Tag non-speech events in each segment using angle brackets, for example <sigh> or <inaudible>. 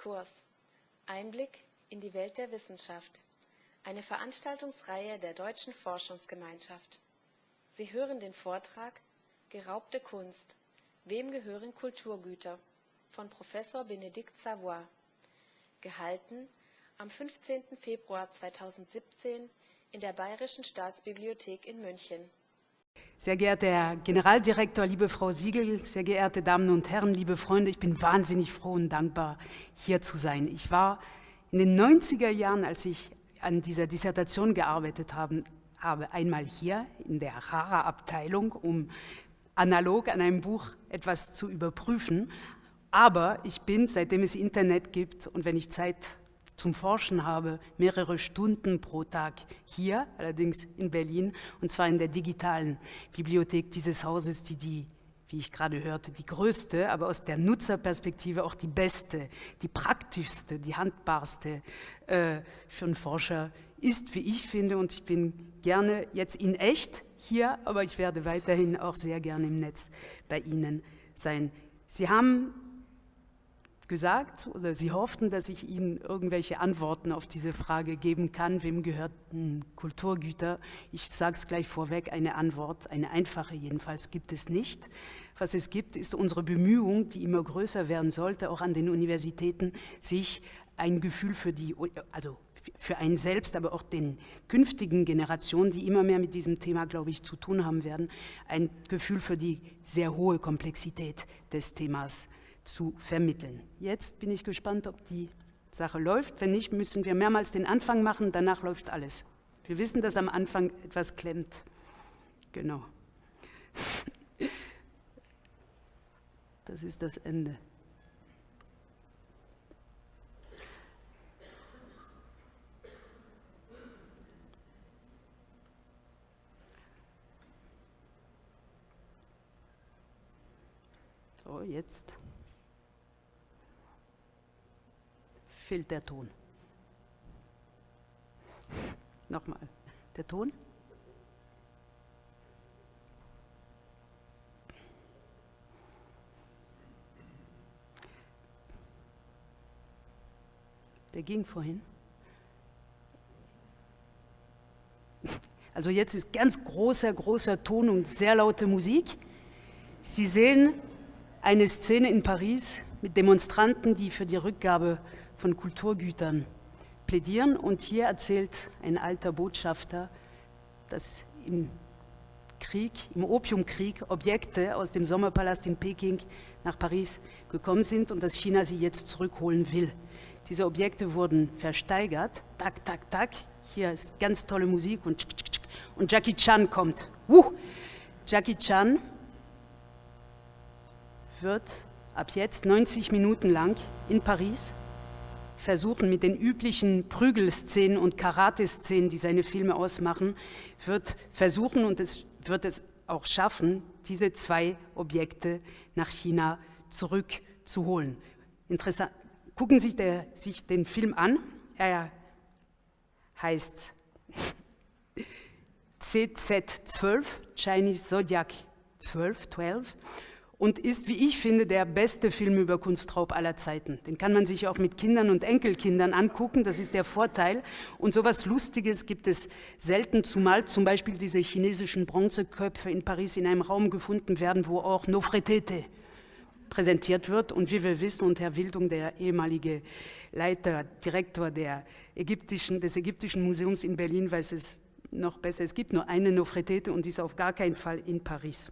Diskurs. Einblick in die Welt der Wissenschaft. Eine Veranstaltungsreihe der Deutschen Forschungsgemeinschaft. Sie hören den Vortrag Geraubte Kunst. Wem gehören Kulturgüter? von Professor Benedikt Savoy. Gehalten am 15. Februar 2017 in der Bayerischen Staatsbibliothek in München. Sehr geehrter Herr Generaldirektor, liebe Frau Siegel, sehr geehrte Damen und Herren, liebe Freunde, ich bin wahnsinnig froh und dankbar, hier zu sein. Ich war in den 90er Jahren, als ich an dieser Dissertation gearbeitet habe, habe einmal hier in der Rara-Abteilung, um analog an einem Buch etwas zu überprüfen. Aber ich bin, seitdem es Internet gibt und wenn ich Zeit zum Forschen habe, mehrere Stunden pro Tag hier, allerdings in Berlin, und zwar in der digitalen Bibliothek dieses Hauses, die die wie ich gerade hörte, die größte, aber aus der Nutzerperspektive auch die beste, die praktischste, die handbarste äh, für einen Forscher ist, wie ich finde. Und ich bin gerne jetzt in echt hier, aber ich werde weiterhin auch sehr gerne im Netz bei Ihnen sein. Sie haben gesagt oder Sie hofften, dass ich Ihnen irgendwelche Antworten auf diese Frage geben kann, wem gehörten Kulturgüter? Ich sage es gleich vorweg, eine Antwort, eine einfache jedenfalls, gibt es nicht. Was es gibt, ist unsere Bemühung, die immer größer werden sollte, auch an den Universitäten, sich ein Gefühl für die, also für einen selbst, aber auch den künftigen Generationen, die immer mehr mit diesem Thema, glaube ich, zu tun haben werden, ein Gefühl für die sehr hohe Komplexität des Themas zu vermitteln. Jetzt bin ich gespannt, ob die Sache läuft. Wenn nicht, müssen wir mehrmals den Anfang machen, danach läuft alles. Wir wissen, dass am Anfang etwas klemmt. Genau. <laughs> Das ist das Ende. So, jetzt. Fehlt der Ton. Nochmal, der Ton. Der ging vorhin. Also jetzt ist ganz großer, großer Ton und sehr laute Musik. Sie sehen eine Szene in Paris mit Demonstranten, die für die Rückgabe von Kulturgütern plädieren. Und hier erzählt ein alter Botschafter, dass im Krieg, im Opiumkrieg Objekte aus dem Sommerpalast in Peking nach Paris gekommen sind und dass China sie jetzt zurückholen will. Diese Objekte wurden versteigert, tak, tak, tak, hier ist ganz tolle Musik und, und Jackie Chan kommt. Uh, Jackie Chan wird ab jetzt 90 Minuten lang in Paris versuchen, mit den üblichen Prügelszenen und Karate-Szenen, die seine Filme ausmachen, wird versuchen und es wird es auch schaffen, diese zwei Objekte nach China zurückzuholen. Interessant. Gucken Sie der, sich den Film an. Er heißt <laughs> CZ12, Chinese Zodiac 12, 12 und ist, wie ich finde, der beste Film über Kunstraub aller Zeiten. Den kann man sich auch mit Kindern und Enkelkindern angucken, das ist der Vorteil. Und sowas Lustiges gibt es selten, zumal zum Beispiel diese chinesischen Bronzeköpfe in Paris in einem Raum gefunden werden, wo auch Nofretete präsentiert wird. Und wie wir wissen, und Herr Wildung, der ehemalige Leiter, Direktor ägyptischen, des Ägyptischen Museums in Berlin, weiß es noch besser. Es gibt nur eine Nofretete und die ist auf gar keinen Fall in Paris.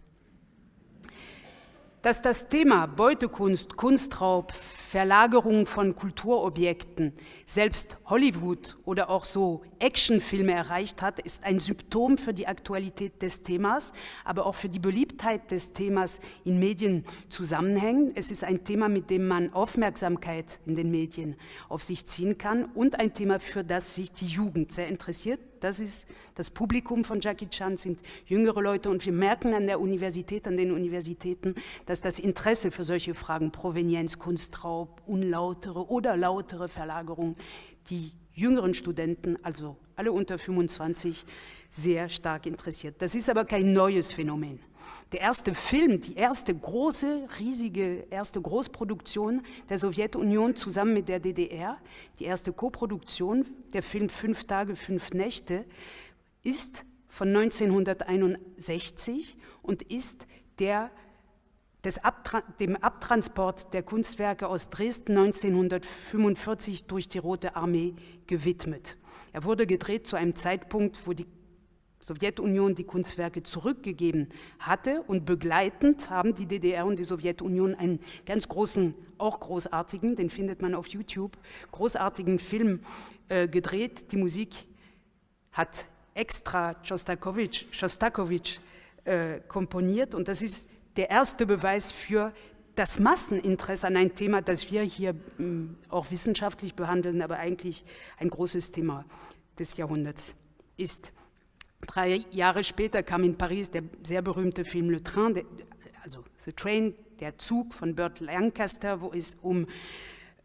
Dass das Thema Beutekunst, Kunstraub, Verlagerung von Kulturobjekten selbst Hollywood oder auch so Actionfilme erreicht hat, ist ein Symptom für die Aktualität des Themas, aber auch für die Beliebtheit des Themas in Medien zusammenhängen. Es ist ein Thema, mit dem man Aufmerksamkeit in den Medien auf sich ziehen kann und ein Thema, für das sich die Jugend sehr interessiert. Das ist das Publikum von Jackie Chan, sind jüngere Leute und wir merken an der Universität, an den Universitäten, dass das Interesse für solche Fragen, Provenienz, Kunstraub, unlautere oder lautere Verlagerung, die jüngeren Studenten, also alle unter 25, sehr stark interessiert. Das ist aber kein neues Phänomen. Der erste Film, die erste große, riesige, erste Großproduktion der Sowjetunion zusammen mit der DDR, die erste Koproduktion, der Film Fünf Tage, Fünf Nächte, ist von 1961 und ist der Abtra dem Abtransport der Kunstwerke aus Dresden 1945 durch die Rote Armee gewidmet. Er wurde gedreht zu einem Zeitpunkt, wo die Sowjetunion die Kunstwerke zurückgegeben hatte und begleitend haben die DDR und die Sowjetunion einen ganz großen, auch großartigen, den findet man auf YouTube, großartigen Film äh, gedreht. Die Musik hat extra Schostakowitsch, Schostakowitsch äh, komponiert und das ist der erste Beweis für das Masseninteresse an ein Thema, das wir hier hm, auch wissenschaftlich behandeln, aber eigentlich ein großes Thema des Jahrhunderts ist. Drei Jahre später kam in Paris der sehr berühmte Film Le Train, also The Train, der Zug von Burt Lancaster, wo es um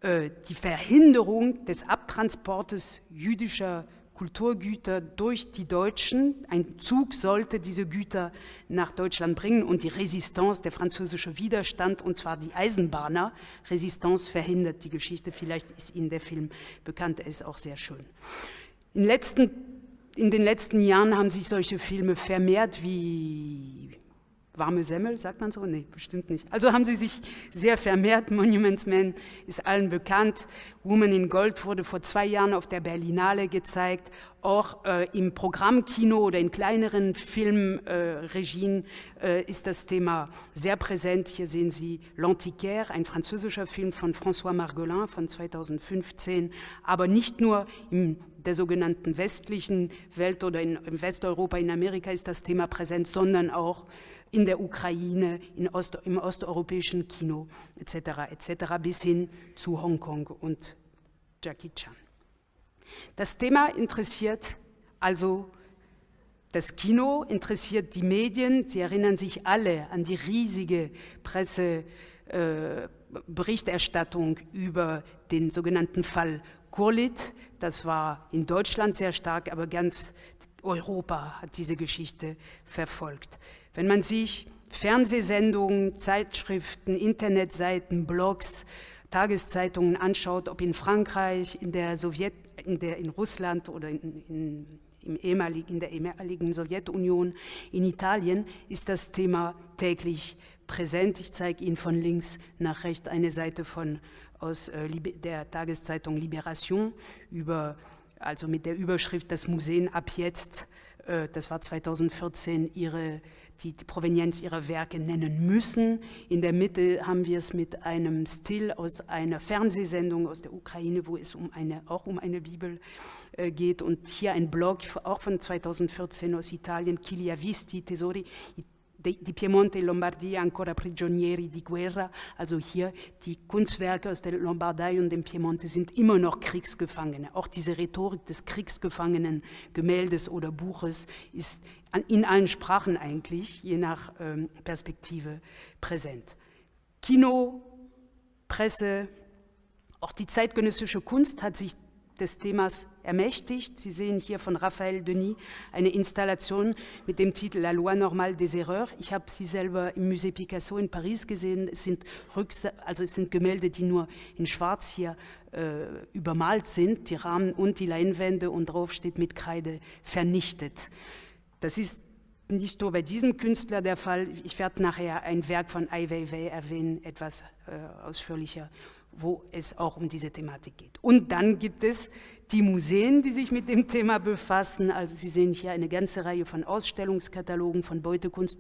äh, die Verhinderung des Abtransportes jüdischer Kulturgüter durch die Deutschen. Ein Zug sollte diese Güter nach Deutschland bringen und die Resistance, der französische Widerstand, und zwar die Eisenbahner, Resistance verhindert die Geschichte. Vielleicht ist Ihnen der Film bekannt, er ist auch sehr schön. In, letzten, in den letzten Jahren haben sich solche Filme vermehrt wie warme Semmel, sagt man so? Nee, bestimmt nicht. Also haben sie sich sehr vermehrt. Monuments Man ist allen bekannt. Woman in Gold wurde vor zwei Jahren auf der Berlinale gezeigt. Auch äh, im Programmkino oder in kleineren Filmregien äh, äh, ist das Thema sehr präsent. Hier sehen Sie L'Antiquaire, ein französischer Film von François Margolin von 2015, aber nicht nur in der sogenannten westlichen Welt oder in, in Westeuropa, in Amerika ist das Thema präsent, sondern auch in der Ukraine, in Ost, im osteuropäischen Kino etc. etc. bis hin zu Hongkong und Jackie Chan. Das Thema interessiert also das Kino, interessiert die Medien. Sie erinnern sich alle an die riesige Presseberichterstattung äh, über den sogenannten Fall Kurlit. Das war in Deutschland sehr stark, aber ganz Europa hat diese Geschichte verfolgt. Wenn man sich Fernsehsendungen, Zeitschriften, Internetseiten, Blogs, Tageszeitungen anschaut, ob in Frankreich, in der Sowjet, in, der, in Russland oder in, in, in der ehemaligen Sowjetunion, in Italien, ist das Thema täglich präsent. Ich zeige Ihnen von links nach rechts eine Seite von, aus äh, der Tageszeitung Libération über, also mit der Überschrift Das Museen ab jetzt, äh, das war 2014, ihre die, die Provenienz ihrer Werke nennen müssen. In der Mitte haben wir es mit einem Stil aus einer Fernsehsendung aus der Ukraine, wo es um eine, auch um eine Bibel äh, geht. Und hier ein Blog, auch von 2014 aus Italien, Chi visti tesori di Piemonte Lombardia ancora prigionieri di guerra, also hier die Kunstwerke aus der Lombardei und dem Piemonte sind immer noch Kriegsgefangene. Auch diese Rhetorik des Kriegsgefangenen-Gemäldes oder Buches ist in allen Sprachen eigentlich, je nach ähm, Perspektive, präsent. Kino, Presse, auch die zeitgenössische Kunst hat sich des Themas ermächtigt. Sie sehen hier von Raphaël Denis eine Installation mit dem Titel La Loi normale des Erreurs. Ich habe sie selber im Musée Picasso in Paris gesehen. Es sind, Rücks also es sind Gemälde, die nur in Schwarz hier äh, übermalt sind, die Rahmen und die Leinwände und drauf steht mit Kreide vernichtet. Das ist nicht nur bei diesem Künstler der Fall. Ich werde nachher ein Werk von Ai Weiwei erwähnen, etwas äh, ausführlicher wo es auch um diese Thematik geht. Und dann gibt es die Museen, die sich mit dem Thema befassen. Also Sie sehen hier eine ganze Reihe von Ausstellungskatalogen von Beutekunst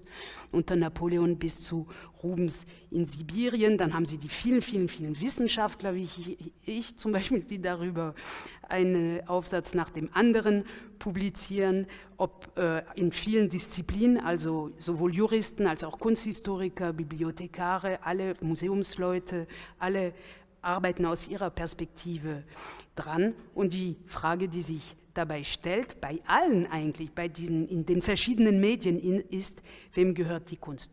unter Napoleon bis zu Rubens in Sibirien. Dann haben Sie die vielen, vielen, vielen Wissenschaftler, wie ich, ich zum Beispiel, die darüber einen Aufsatz nach dem anderen publizieren, ob äh, in vielen Disziplinen, also sowohl Juristen als auch Kunsthistoriker, Bibliothekare, alle Museumsleute, alle arbeiten aus ihrer Perspektive dran. Und die Frage, die sich dabei stellt, bei allen eigentlich, bei diesen, in den verschiedenen Medien ist, wem gehört die Kunst?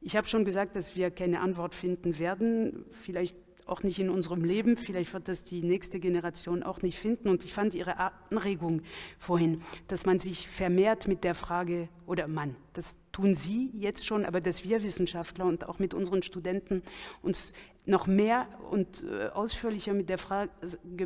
Ich habe schon gesagt, dass wir keine Antwort finden werden, vielleicht auch nicht in unserem Leben, vielleicht wird das die nächste Generation auch nicht finden. Und ich fand Ihre Anregung vorhin, dass man sich vermehrt mit der Frage, oder Mann, das tun Sie jetzt schon, aber dass wir Wissenschaftler und auch mit unseren Studenten uns noch mehr und äh, ausführlicher mit der Frage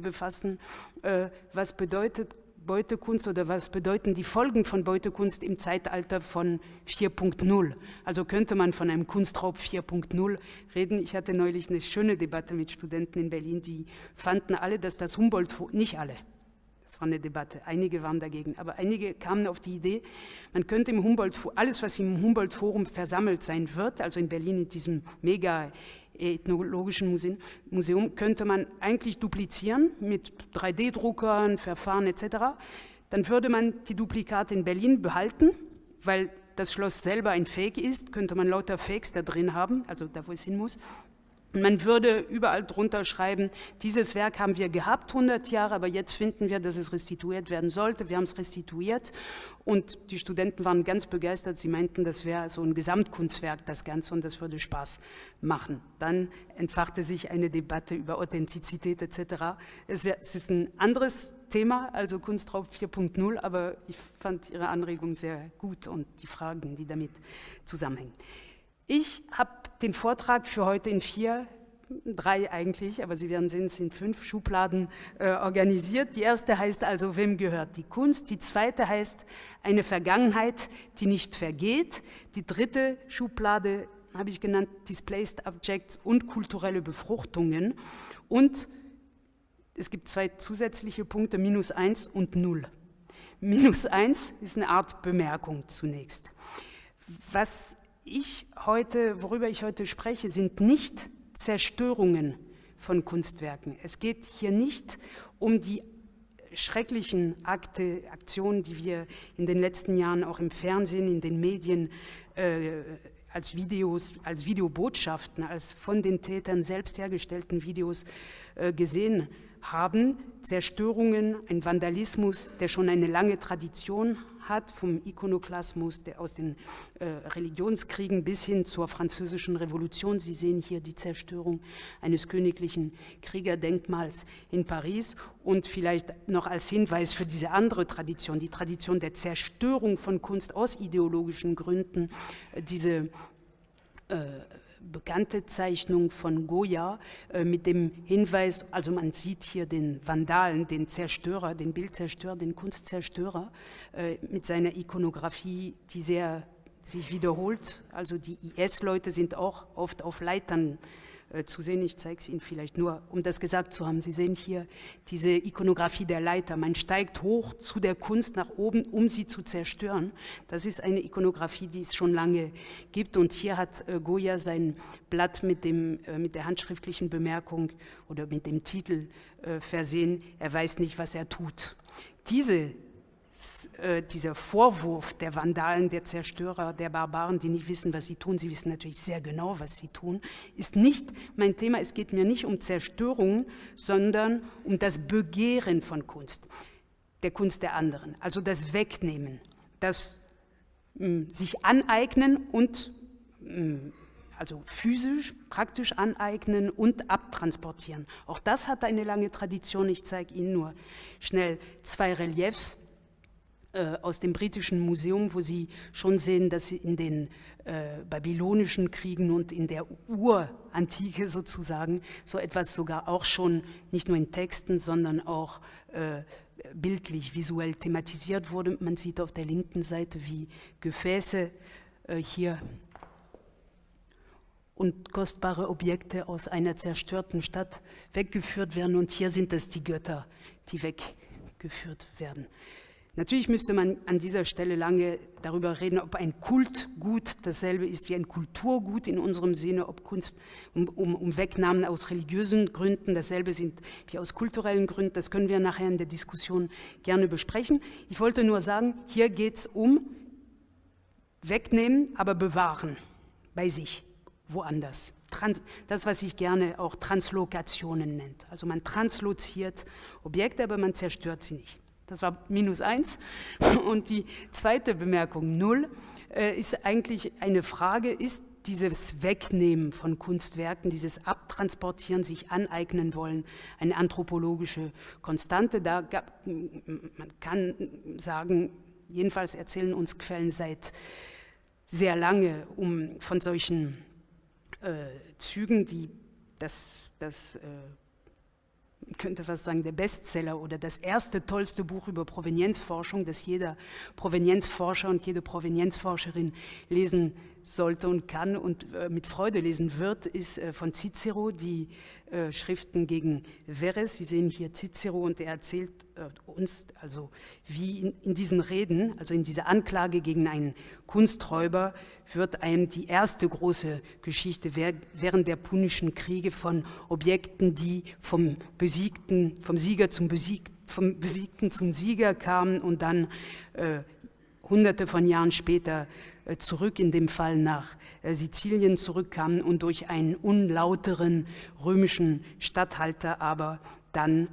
befassen, äh, was bedeutet Beutekunst oder was bedeuten die Folgen von Beutekunst im Zeitalter von 4.0? Also könnte man von einem Kunstraub 4.0 reden. Ich hatte neulich eine schöne Debatte mit Studenten in Berlin, die fanden alle, dass das Humboldt, nicht alle, das war eine Debatte, einige waren dagegen, aber einige kamen auf die Idee, man könnte im Humboldt, alles was im Humboldt-Forum versammelt sein wird, also in Berlin in diesem mega Ethnologischen Museum könnte man eigentlich duplizieren mit 3D-Druckern, Verfahren etc. Dann würde man die Duplikate in Berlin behalten, weil das Schloss selber ein Fake ist, könnte man lauter Fakes da drin haben, also da, wo es hin muss. Man würde überall drunter schreiben, dieses Werk haben wir gehabt, 100 Jahre, aber jetzt finden wir, dass es restituiert werden sollte. Wir haben es restituiert und die Studenten waren ganz begeistert. Sie meinten, das wäre so ein Gesamtkunstwerk, das Ganze, und das würde Spaß machen. Dann entfachte sich eine Debatte über Authentizität etc. Es ist ein anderes Thema, also Kunstraub 4.0, aber ich fand Ihre Anregung sehr gut und die Fragen, die damit zusammenhängen. Ich habe den Vortrag für heute in vier, drei eigentlich, aber Sie werden sehen, es sind fünf Schubladen äh, organisiert. Die erste heißt also, wem gehört die Kunst? Die zweite heißt, eine Vergangenheit, die nicht vergeht. Die dritte Schublade habe ich genannt, Displaced Objects und kulturelle Befruchtungen. Und es gibt zwei zusätzliche Punkte, minus eins und null. Minus eins ist eine Art Bemerkung zunächst. Was ich heute, worüber ich heute spreche, sind nicht Zerstörungen von Kunstwerken. Es geht hier nicht um die schrecklichen Akte, Aktionen, die wir in den letzten Jahren auch im Fernsehen, in den Medien äh, als Videos, als Videobotschaften, als von den Tätern selbst hergestellten Videos äh, gesehen haben. Zerstörungen, ein Vandalismus, der schon eine lange Tradition hat, vom Ikonoklasmus der aus den äh, Religionskriegen bis hin zur französischen Revolution. Sie sehen hier die Zerstörung eines königlichen Kriegerdenkmals in Paris und vielleicht noch als Hinweis für diese andere Tradition, die Tradition der Zerstörung von Kunst aus ideologischen Gründen, äh, diese äh, bekannte Zeichnung von Goya äh, mit dem Hinweis, also man sieht hier den Vandalen, den Zerstörer, den Bildzerstörer, den Kunstzerstörer äh, mit seiner Ikonografie, die sehr sich wiederholt. Also die IS-Leute sind auch oft auf Leitern zu sehen. Ich zeige es Ihnen vielleicht nur, um das gesagt zu haben. Sie sehen hier diese Ikonografie der Leiter. Man steigt hoch zu der Kunst nach oben, um sie zu zerstören. Das ist eine Ikonografie, die es schon lange gibt. Und hier hat äh, Goya sein Blatt mit, dem, äh, mit der handschriftlichen Bemerkung oder mit dem Titel äh, versehen, er weiß nicht, was er tut. Diese äh, dieser Vorwurf der Vandalen, der Zerstörer, der Barbaren, die nicht wissen, was sie tun, sie wissen natürlich sehr genau, was sie tun, ist nicht mein Thema. Es geht mir nicht um Zerstörung, sondern um das Begehren von Kunst, der Kunst der anderen, also das Wegnehmen, das mh, hm, sich aneignen und mh, hm, also physisch, praktisch aneignen und abtransportieren. Auch das hat eine lange Tradition. Ich zeige Ihnen nur schnell zwei Reliefs aus dem britischen Museum, wo Sie schon sehen, dass in den äh, babylonischen Kriegen und in der Urantike sozusagen so etwas sogar auch schon nicht nur in Texten, sondern auch äh, bildlich, visuell thematisiert wurde. Man sieht auf der linken Seite, wie Gefäße äh, hier und kostbare Objekte aus einer zerstörten Stadt weggeführt werden. Und hier sind es die Götter, die weggeführt werden. Natürlich müsste man an dieser Stelle lange darüber reden, ob ein Kultgut dasselbe ist wie ein Kulturgut in unserem Sinne, ob Kunst um, um, um, Wegnahmen aus religiösen Gründen dasselbe sind wie aus kulturellen Gründen. Das können wir nachher in der Diskussion gerne besprechen. Ich wollte nur sagen, hier geht es um Wegnehmen, aber bewahren bei sich, woanders. Trans das, was sich gerne auch Translokationen nennt. Also man transloziert Objekte, aber man zerstört sie nicht. Das war minus eins. Und die zweite Bemerkung, null, äh, ist eigentlich eine Frage, ist dieses Wegnehmen von Kunstwerken, dieses Abtransportieren, sich aneignen wollen, eine anthropologische Konstante. Da gab, man kann sagen, jedenfalls erzählen uns Quellen seit sehr lange um, von solchen äh, Zügen, die das, das äh, könnte fast sagen, der Bestseller oder das erste tollste Buch über Provenienzforschung, das jeder Provenienzforscher und jede Provenienzforscherin lesen sollte und kann und äh, mit Freude lesen wird, ist äh, von Cicero, die äh, Schriften gegen Verres. Sie sehen hier Cicero und er erzählt äh, uns, also wie in, in, diesen Reden, also in dieser Anklage gegen einen Kunsträuber, wird einem die erste große Geschichte während der Punischen Kriege von Objekten, die vom Besiegten, vom Sieger zum Besiegten, vom Besiegten zum Sieger kamen und dann äh, hunderte von Jahren später zurück, in dem Fall nach äh, Sizilien zurückkamen und durch einen unlauteren römischen Statthalter aber dann äh,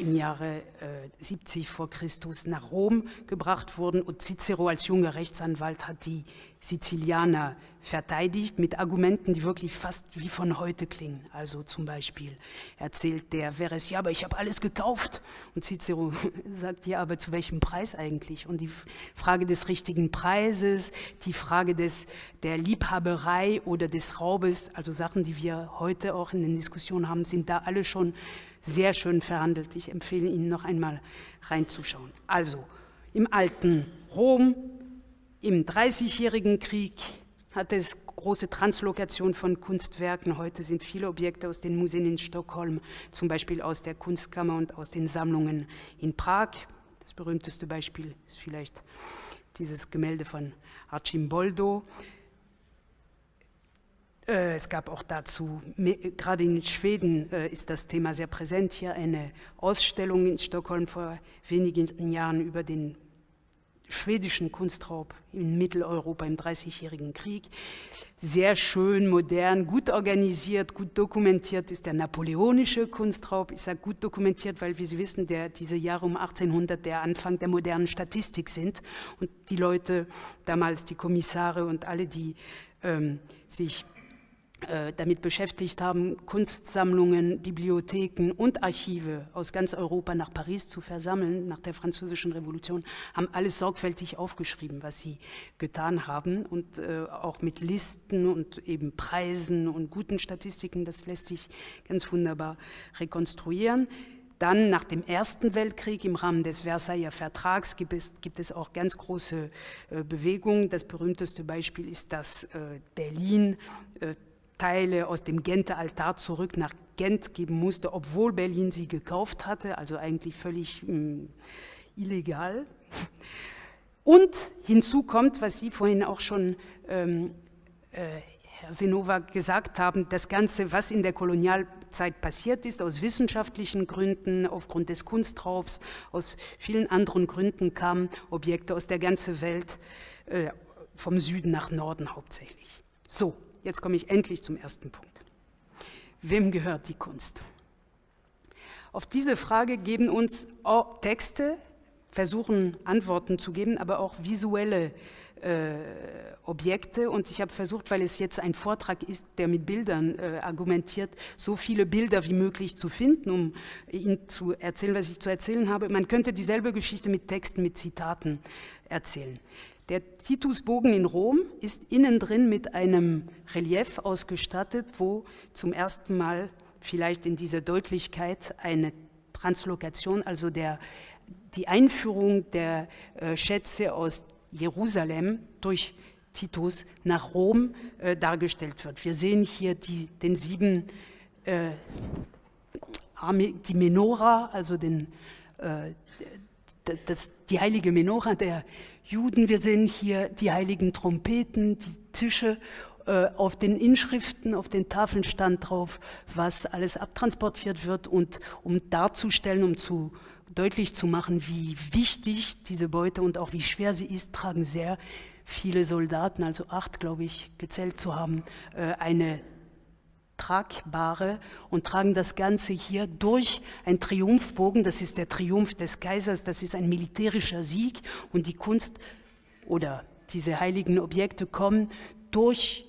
im Jahre äh, 70 vor Christus nach Rom gebracht wurden und Cicero als junger Rechtsanwalt hat die Sizilianer verteidigt mit Argumenten, die wirklich fast wie von heute klingen. Also zum Beispiel erzählt der Verres, ja, aber ich habe alles gekauft. Und Cicero <laughs> sagt, ja, aber zu welchem Preis eigentlich? Und die Frage des richtigen Preises, die Frage des, der Liebhaberei oder des Raubes, also Sachen, die wir heute auch in den Diskussionen haben, sind da alle schon sehr schön verhandelt. Ich empfehle Ihnen noch einmal reinzuschauen. Also, im alten Rom, im Dreißigjährigen Krieg hat es große Translokation von Kunstwerken. Heute sind viele Objekte aus den Museen in Stockholm, zum Beispiel aus der Kunstkammer und aus den Sammlungen in Prag. Das berühmteste Beispiel ist vielleicht dieses Gemälde von Archimboldo. Äh, es gab auch dazu, gerade in Schweden äh, ist das Thema sehr präsent, hier eine Ausstellung in Stockholm vor wenigen Jahren über den schwedischen Kunstraub in Mitteleuropa im Dreißigjährigen Krieg. Sehr schön, modern, gut organisiert, gut dokumentiert ist der napoleonische Kunstraub. Ich sage gut dokumentiert, weil, wie Sie wissen, der, diese Jahre um 1800 der Anfang der modernen Statistik sind und die Leute, damals die Kommissare und alle, die ähm, sich damit beschäftigt haben, Kunstsammlungen, Bibliotheken und Archive aus ganz Europa nach Paris zu versammeln, nach der Französischen Revolution, haben alles sorgfältig aufgeschrieben, was sie getan haben und äh, auch mit Listen und eben Preisen und guten Statistiken, das lässt sich ganz wunderbar rekonstruieren. Dann nach dem Ersten Weltkrieg im Rahmen des Versailler Vertrags gibt es, gibt es auch ganz große äh, Bewegungen. Das berühmteste Beispiel ist, dass äh, Berlin äh, Teile aus dem Genter Altar zurück nach Gent geben musste, obwohl Berlin sie gekauft hatte, also eigentlich völlig mh, hm, illegal. Und hinzu kommt, was Sie vorhin auch schon, ähm, äh, Herr Senova, gesagt haben, das Ganze, was in der Kolonialzeit passiert ist, aus wissenschaftlichen Gründen, aufgrund des Kunstraubs, aus vielen anderen Gründen kamen Objekte aus der ganzen Welt, äh, vom Süden nach Norden hauptsächlich. So, Jetzt komme ich endlich zum ersten Punkt. Wem gehört die Kunst? Auf diese Frage geben uns Texte, versuchen Antworten zu geben, aber auch visuelle äh, Objekte. Und ich habe versucht, weil es jetzt ein Vortrag ist, der mit Bildern äh, argumentiert, so viele Bilder wie möglich zu finden, um Ihnen zu erzählen, was ich zu erzählen habe. Man könnte dieselbe Geschichte mit Texten, mit Zitaten erzählen. Der Titusbogen in Rom ist innen drin mit einem Relief ausgestattet, wo zum ersten Mal vielleicht in dieser Deutlichkeit eine Translokation, also der, die Einführung der äh, Schätze aus Jerusalem durch Titus nach Rom äh, dargestellt wird. Wir sehen hier die, den sieben, äh, die Menora, also den, äh, das, die heilige Menora der Juden. Wir sehen hier die heiligen Trompeten, die Tische. Äh, auf den Inschriften, auf den Tafeln stand drauf, was alles abtransportiert wird und um darzustellen, um zu deutlich zu machen, wie wichtig diese Beute und auch wie schwer sie ist, tragen sehr viele Soldaten, also acht, glaube ich, gezählt zu haben, äh, eine tragbare und tragen das Ganze hier durch einen Triumphbogen. Das ist der Triumph des Kaisers, das ist ein militärischer Sieg und die Kunst oder diese heiligen Objekte kommen durch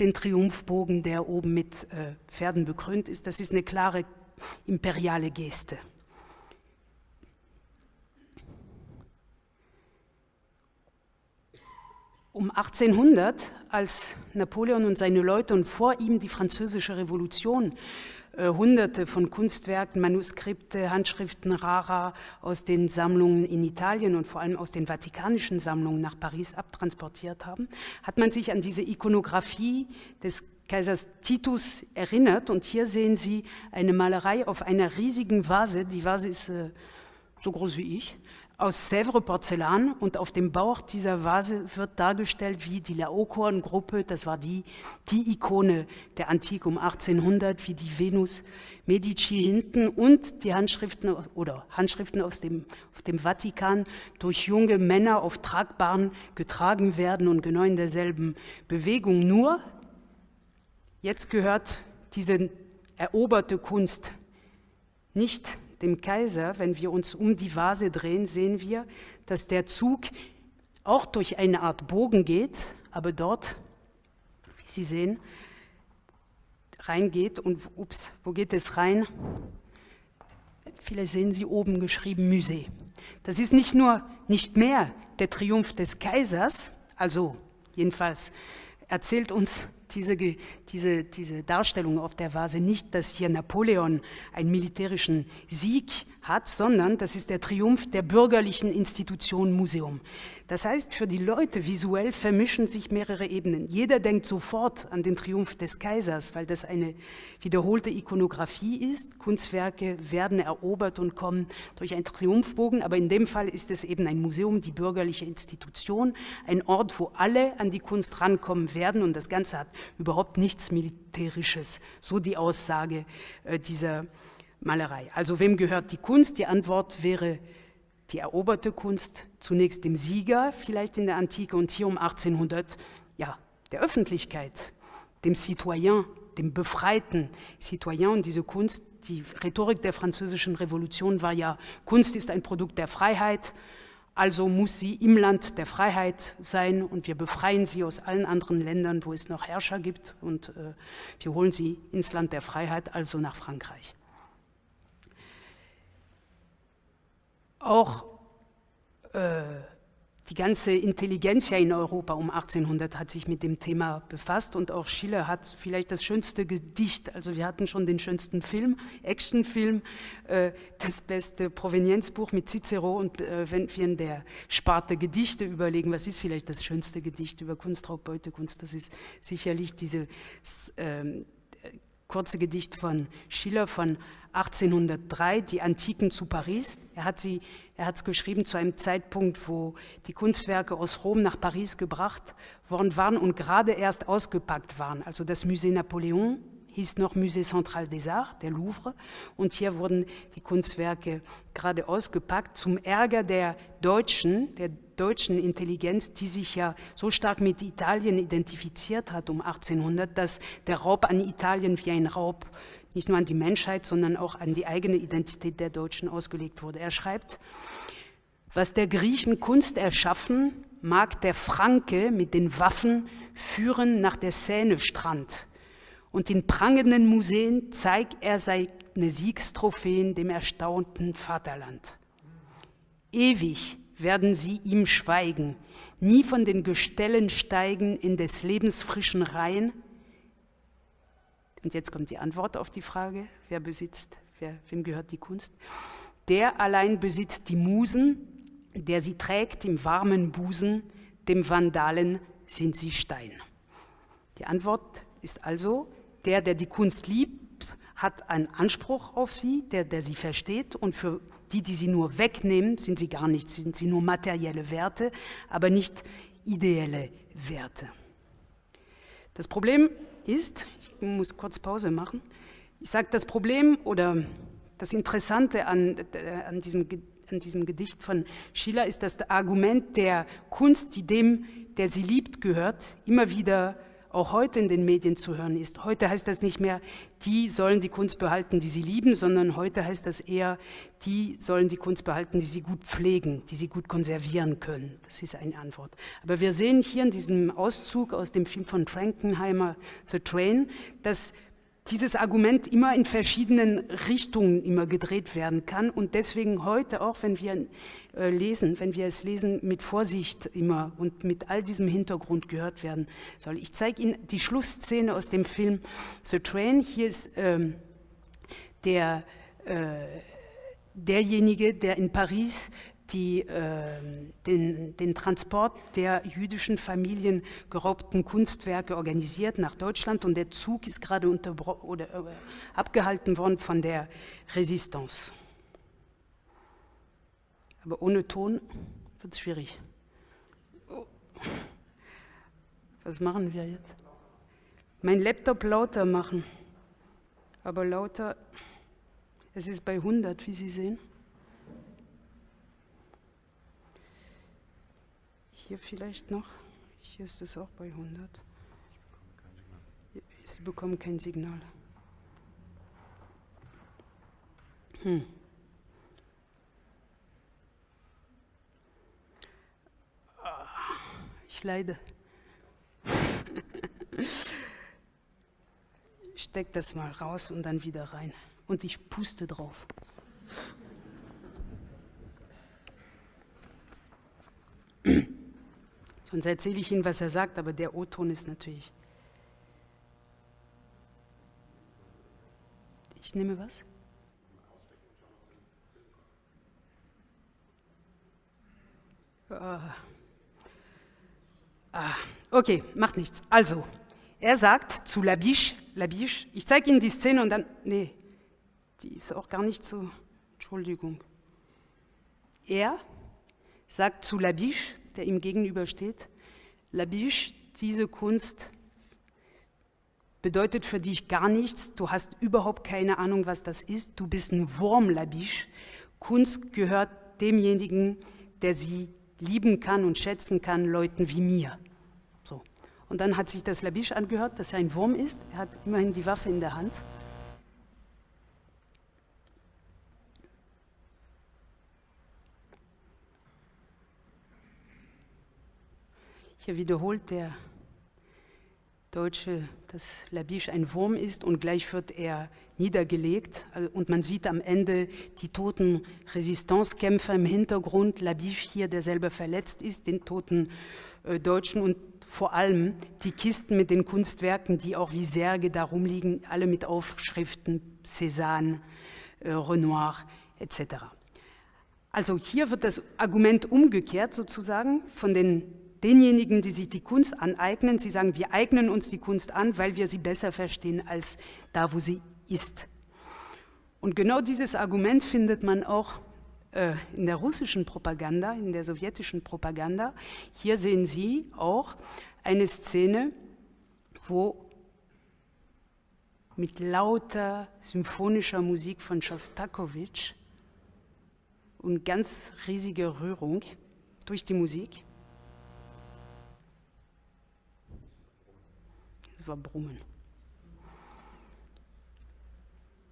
den Triumphbogen, der oben mit äh, Pferden bekrönt ist. Das ist eine klare imperiale Geste. Um 1800, als Napoleon und seine Leute und vor ihm die französische Revolution äh, hunderte von Kunstwerken, Manuskripte, Handschriften rara aus den Sammlungen in Italien und vor allem aus den vatikanischen Sammlungen nach Paris abtransportiert haben, hat man sich an diese Ikonografie des Kaisers Titus erinnert. Und hier sehen Sie eine Malerei auf einer riesigen Vase. Die Vase ist äh, so groß wie ich aus Sèvres Porzellan und auf dem Bauch dieser Vase wird dargestellt, wie die Laokoon-Gruppe, das war die, die Ikone der Antike um 1800, wie die Venus Medici hinten und die Handschriften oder Handschriften aus dem, auf dem Vatikan durch junge Männer auf Tragbaren getragen werden und genau in derselben Bewegung. Nur, jetzt gehört diese eroberte Kunst nicht dem Kaiser, wenn wir uns um die Vase drehen, sehen wir, dass der Zug auch durch eine Art Bogen geht, aber dort, wie Sie sehen, reingeht. Und ups, wo geht es rein? Vielleicht sehen Sie oben geschrieben Musee. Das ist nicht nur nicht mehr der Triumph des Kaisers, also jedenfalls erzählt uns diese, diese, diese Darstellung auf der Vase. Nicht, dass hier Napoleon einen militärischen Sieg hat, sondern das ist der Triumph der bürgerlichen Institution Museum. Das heißt, für die Leute visuell vermischen sich mehrere Ebenen. Jeder denkt sofort an den Triumph des Kaisers, weil das eine wiederholte Ikonografie ist. Kunstwerke werden erobert und kommen durch einen Triumphbogen, aber in dem Fall ist es eben ein Museum, die bürgerliche Institution, ein Ort, wo alle an die Kunst rankommen werden und das Ganze hat überhaupt nichts Militärisches, so die Aussage äh, dieser Malerei. Also wem gehört die Kunst? Die Antwort wäre die eroberte Kunst zunächst dem Sieger, vielleicht in der Antike und hier um 1800, ja, der Öffentlichkeit, dem Citoyen, dem befreiten Citoyen und diese Kunst, die Rhetorik der französischen Revolution war ja, Kunst ist ein Produkt der Freiheit, also muss sie im Land der Freiheit sein und wir befreien sie aus allen anderen Ländern, wo es noch Herrscher gibt und äh, wir holen sie ins Land der Freiheit, also nach Frankreich. Auch äh, die ganze Intelligenz in Europa um 1800 hat sich mit dem Thema befasst und auch Schiller hat vielleicht das schönste Gedicht, also wir hatten schon den schönsten Film, Actionfilm, äh, das beste Provenienzbuch mit Cicero und äh, wenn wir in der Sparte Gedichte überlegen, was ist vielleicht das schönste Gedicht über Kunstraub, Beutekunst, das ist sicherlich dieses äh, kurze Gedicht von Schiller von 1803, die Antiken zu Paris. Er hat sie, er hat es geschrieben zu einem Zeitpunkt, wo die Kunstwerke aus Rom nach Paris gebracht worden waren und gerade erst ausgepackt waren. Also das Musée Napoléon hieß noch Musée Central des Arts, der Louvre, und hier wurden die Kunstwerke gerade ausgepackt zum Ärger der Deutschen, der deutschen Intelligenz, die sich ja so stark mit Italien identifiziert hat um 1800, dass der Raub an Italien wie ein Raub nicht nur an die Menschheit, sondern auch an die eigene Identität der Deutschen ausgelegt wurde. Er schreibt, was der Griechen Kunst erschaffen, mag der Franke mit den Waffen führen nach der Seine-Strand. Und in prangenden Museen zeigt er seine Siegstrophäen dem erstaunten Vaterland. Ewig werden sie ihm schweigen, nie von den Gestellen steigen in des Lebens frischen Reihen, und jetzt kommt die Antwort auf die Frage, wer besitzt, wer, wem gehört die Kunst? Der allein besitzt die Musen, der sie trägt im warmen Busen, dem Vandalen sind sie Stein. Die Antwort ist also, der, der die Kunst liebt, hat einen Anspruch auf sie, der, der sie versteht und für die, die sie nur wegnehmen, sind sie gar nichts, sind sie nur materielle Werte, aber nicht ideelle Werte. Das Problem ist, ich muss kurz Pause machen, ich sage, das Problem oder das Interessante an, äh, an, diesem, an diesem Gedicht von Schiller ist, dass das Argument der Kunst, die dem, der sie liebt, gehört, immer wieder auch heute in den Medien zu hören ist. Heute heißt das nicht mehr, die sollen die Kunst behalten, die sie lieben, sondern heute heißt das eher, die sollen die Kunst behalten, die sie gut pflegen, die sie gut konservieren können. Das ist eine Antwort. Aber wir sehen hier in diesem Auszug aus dem Film von Frankenheimer, The Train, dass dieses Argument immer in verschiedenen Richtungen immer gedreht werden kann und deswegen heute auch, wenn wir äh, lesen, wenn wir es lesen, mit Vorsicht immer und mit all diesem Hintergrund gehört werden soll. Ich zeige Ihnen die Schlussszene aus dem Film The Train. Hier ist ähm, der, äh, derjenige, der in Paris die, äh, den, den, Transport der jüdischen Familien geraubten Kunstwerke organisiert nach Deutschland und der Zug ist gerade oder, äh, abgehalten worden von der Resistance. Aber ohne Ton wird es schwierig. Was machen wir jetzt? Mein Laptop lauter machen. Aber lauter, es ist bei 100, wie Sie sehen. Hier vielleicht noch. Hier ist es auch bei 100. Sie bekommen kein Signal. Hm. Ich leide. Steck das mal raus und dann wieder rein. Und ich puste drauf. Sonst erzähle ich Ihnen, was er sagt, aber der O-Ton ist natürlich. Ich nehme was? Ah. Ah, okay, macht nichts. Also, er sagt zu Labiche, Labiche, ich zeige Ihnen die Szene und dann, nee, die ist auch gar nicht so, Entschuldigung. Er sagt zu Labiche, der ihm gegenübersteht, Labiche, diese Kunst bedeutet für dich gar nichts, du hast überhaupt keine Ahnung, was das ist, du bist ein Wurm, Labiche. Kunst gehört demjenigen, der sie lieben kann und schätzen kann, Leuten wie mir. So. Und dann hat sich das Labisch angehört, dass er ein Wurm ist. Er hat immerhin die Waffe in der Hand. Hier wiederholt der Deutsche, dass Labiche ein Wurm ist und gleich wird er niedergelegt. Also, und man sieht am Ende die toten Resistancekämpfer im Hintergrund, Labiche hier, der selber verletzt ist, den toten äh, Deutschen und vor allem die Kisten mit den Kunstwerken, die auch wie Särge darum liegen, alle mit Aufschriften, Cézanne, äh, Renoir etc. Also hier wird das Argument umgekehrt sozusagen von den denjenigen, die sich die Kunst aneignen. Sie sagen, wir eignen uns die Kunst an, weil wir sie besser verstehen als da, wo sie ist. Und genau dieses Argument findet man auch äh, in der russischen Propaganda, in der sowjetischen Propaganda. Hier sehen Sie auch eine Szene, wo mit lauter symphonischer Musik von Schostakowitsch und ganz riesiger Rührung durch die Musik. Brummen.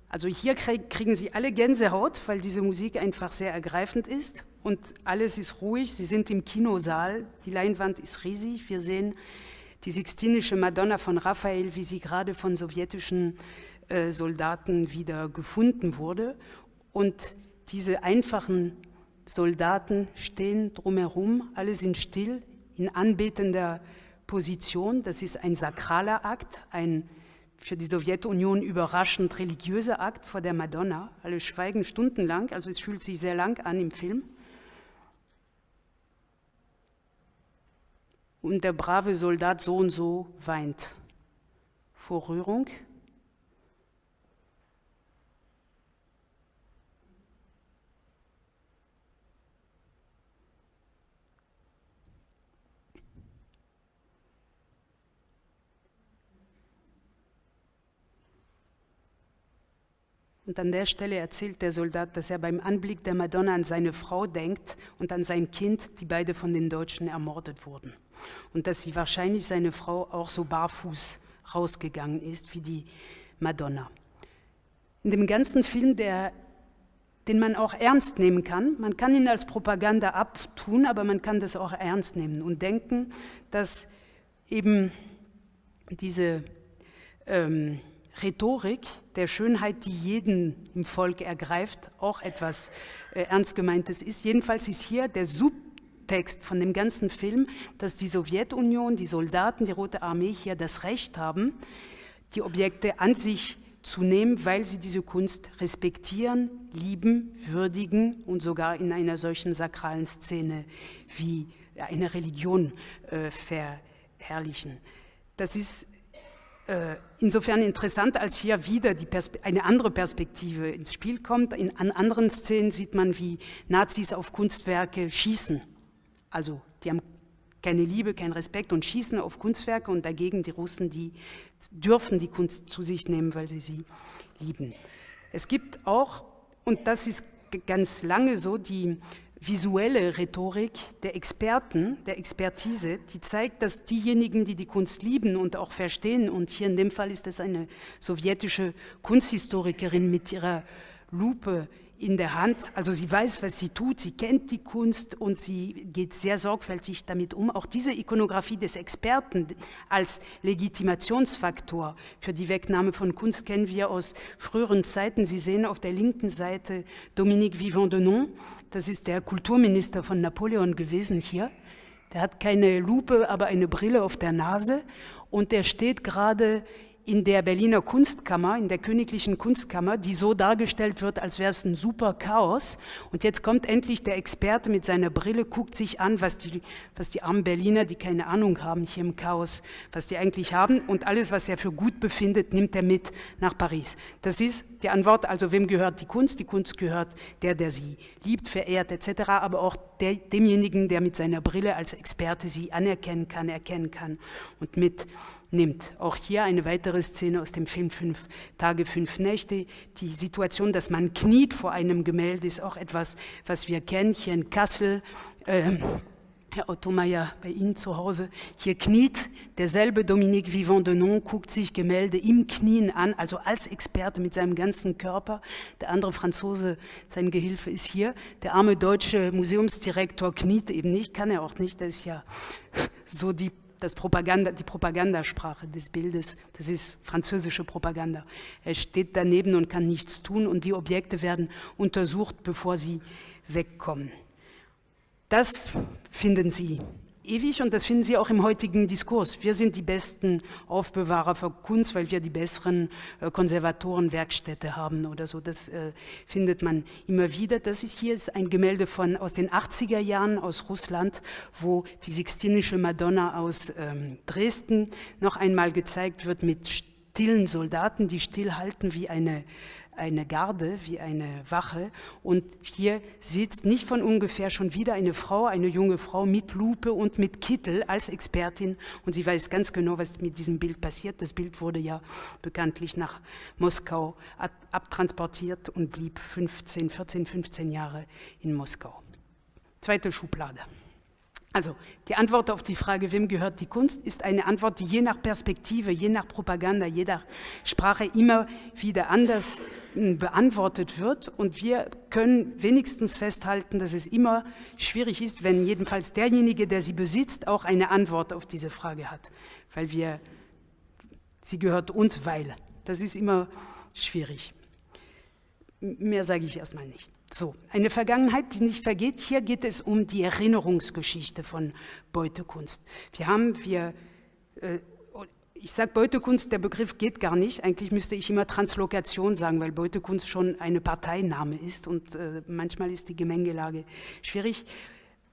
Also hier kriegen Sie alle Gänsehaut, weil diese Musik einfach sehr ergreifend ist und alles ist ruhig. Sie sind im Kinosaal, die Leinwand ist riesig. Wir sehen die Sixtinische Madonna von Raphael, wie sie gerade von sowjetischen äh, Soldaten wieder gefunden wurde. Und diese einfachen Soldaten stehen drumherum, alle sind still, in anbetender Position. Das ist ein sakraler Akt, ein für die Sowjetunion überraschend religiöser Akt vor der Madonna. Alle schweigen stundenlang, also es fühlt sich sehr lang an im Film. Und der brave Soldat so und so weint vor Rührung. Und an der Stelle erzählt der Soldat, dass er beim Anblick der Madonna an seine Frau denkt und an sein Kind, die beide von den Deutschen ermordet wurden. und dass sie wahrscheinlich seine Frau auch so barfuß rausgegangen ist wie die Madonna. In dem ganzen Film, der, den man auch ernst nehmen kann, man kann ihn als Propaganda abtun, aber man kann das auch ernst nehmen und denken, dass eben diese ähm, Rhetorik der Schönheit, die jeden im Volk ergreift, auch etwas äh, ernst gemeintes ist. Jedenfalls ist hier der Subtext von dem ganzen Film, dass die Sowjetunion, die Soldaten, die Rote Armee hier das Recht haben, die Objekte an sich zu nehmen, weil sie diese Kunst respektieren, lieben, würdigen und sogar in einer solchen sakralen Szene wie eine Religion äh, verherrlichen. Das ist insofern interessant, als hier wieder eine andere Perspektive ins Spiel kommt. In, an anderen Szenen sieht man, wie Nazis auf Kunstwerke schießen. Also die haben keine Liebe, keinen Respekt und schießen auf Kunstwerke und dagegen die Russen, die dürfen die Kunst zu sich nehmen, weil sie sie lieben. Es gibt auch, und das ist ganz lange so, die visuelle Rhetorik der Experten, der Expertise, die zeigt, dass diejenigen, die die Kunst lieben und auch verstehen, und hier in dem Fall ist es eine sowjetische Kunsthistorikerin mit ihrer Lupe in der Hand. Also sie weiß, was sie tut, sie kennt die Kunst und sie geht sehr sorgfältig damit um. Auch diese Ikonografie des Experten als Legitimationsfaktor für die Wegnahme von Kunst kennen wir aus früheren Zeiten. Sie sehen auf der linken Seite Dominique Vivant-Denon, das ist der Kulturminister von Napoleon gewesen hier. Der hat keine Lupe, aber eine Brille auf der Nase und der steht gerade in der Berliner Kunstkammer, in der Königlichen Kunstkammer, die so dargestellt wird, als wäre es ein super Chaos. Und jetzt kommt endlich der Experte mit seiner Brille, guckt sich an, was die, was die armen Berliner, die keine Ahnung haben hier im Chaos, was die eigentlich haben. Und alles, was er für gut befindet, nimmt er mit nach Paris. Das ist die Antwort, also wem gehört die Kunst? Die Kunst gehört der, der sie liebt, verehrt etc., aber auch der, demjenigen, der mit seiner Brille als Experte sie anerkennen kann, erkennen kann und mit nimmt. Auch hier eine weitere Szene aus dem Film Fünf Tage, Fünf Nächte. Die Situation, dass man kniet vor einem Gemälde, ist auch etwas, was wir kennen hier in Kassel. Ähm, Herr Otto Meyer, bei Ihnen zu Hause. Hier kniet derselbe Dominique Vivant de Non, guckt sich Gemälde im Knien an, also als Experte mit seinem ganzen Körper. Der andere Franzose, sein Gehilfe, ist hier. Der arme deutsche Museumsdirektor kniet eben nicht, kann er auch nicht. Das ist ja so die das Propaganda, die Propagandasprache des Bildes, das ist französische Propaganda. Er steht daneben und kann nichts tun und die Objekte werden untersucht, bevor sie wegkommen. Das finden Sie ewig und das finden Sie auch im heutigen Diskurs. Wir sind die besten Aufbewahrer für Kunst, weil wir die besseren äh, Konservatoren, Werkstätte haben oder so. Das äh, findet man immer wieder. Das ist hier ist ein Gemälde von, aus den 80er Jahren aus Russland, wo die Sixtinische Madonna aus ähm, Dresden noch einmal gezeigt wird mit stillen Soldaten, die stillhalten wie eine eine Garde, wie eine Wache. Und hier sitzt nicht von ungefähr schon wieder eine Frau, eine junge Frau mit Lupe und mit Kittel als Expertin. Und sie weiß ganz genau, was mit diesem Bild passiert. Das Bild wurde ja bekanntlich nach Moskau abtransportiert und blieb 15, 14, 15 Jahre in Moskau. Zweite Schublade. Also die Antwort auf die Frage, wem gehört die Kunst, ist eine Antwort, die je nach Perspektive, je nach Propaganda, je nach Sprache immer wieder anders hm, beantwortet wird. Und wir können wenigstens festhalten, dass es immer schwierig ist, wenn jedenfalls derjenige, der sie besitzt, auch eine Antwort auf diese Frage hat. Weil wir, sie gehört uns, weil. Das ist immer schwierig. Mehr sage ich erstmal nicht. So, eine Vergangenheit, die nicht vergeht. Hier geht es um die Erinnerungsgeschichte von Beutekunst. Wir haben, wir, äh, ich sage Beutekunst, der Begriff geht gar nicht. Eigentlich müsste ich immer Translokation sagen, weil Beutekunst schon eine Parteiname ist und äh, manchmal ist die Gemengelage schwierig.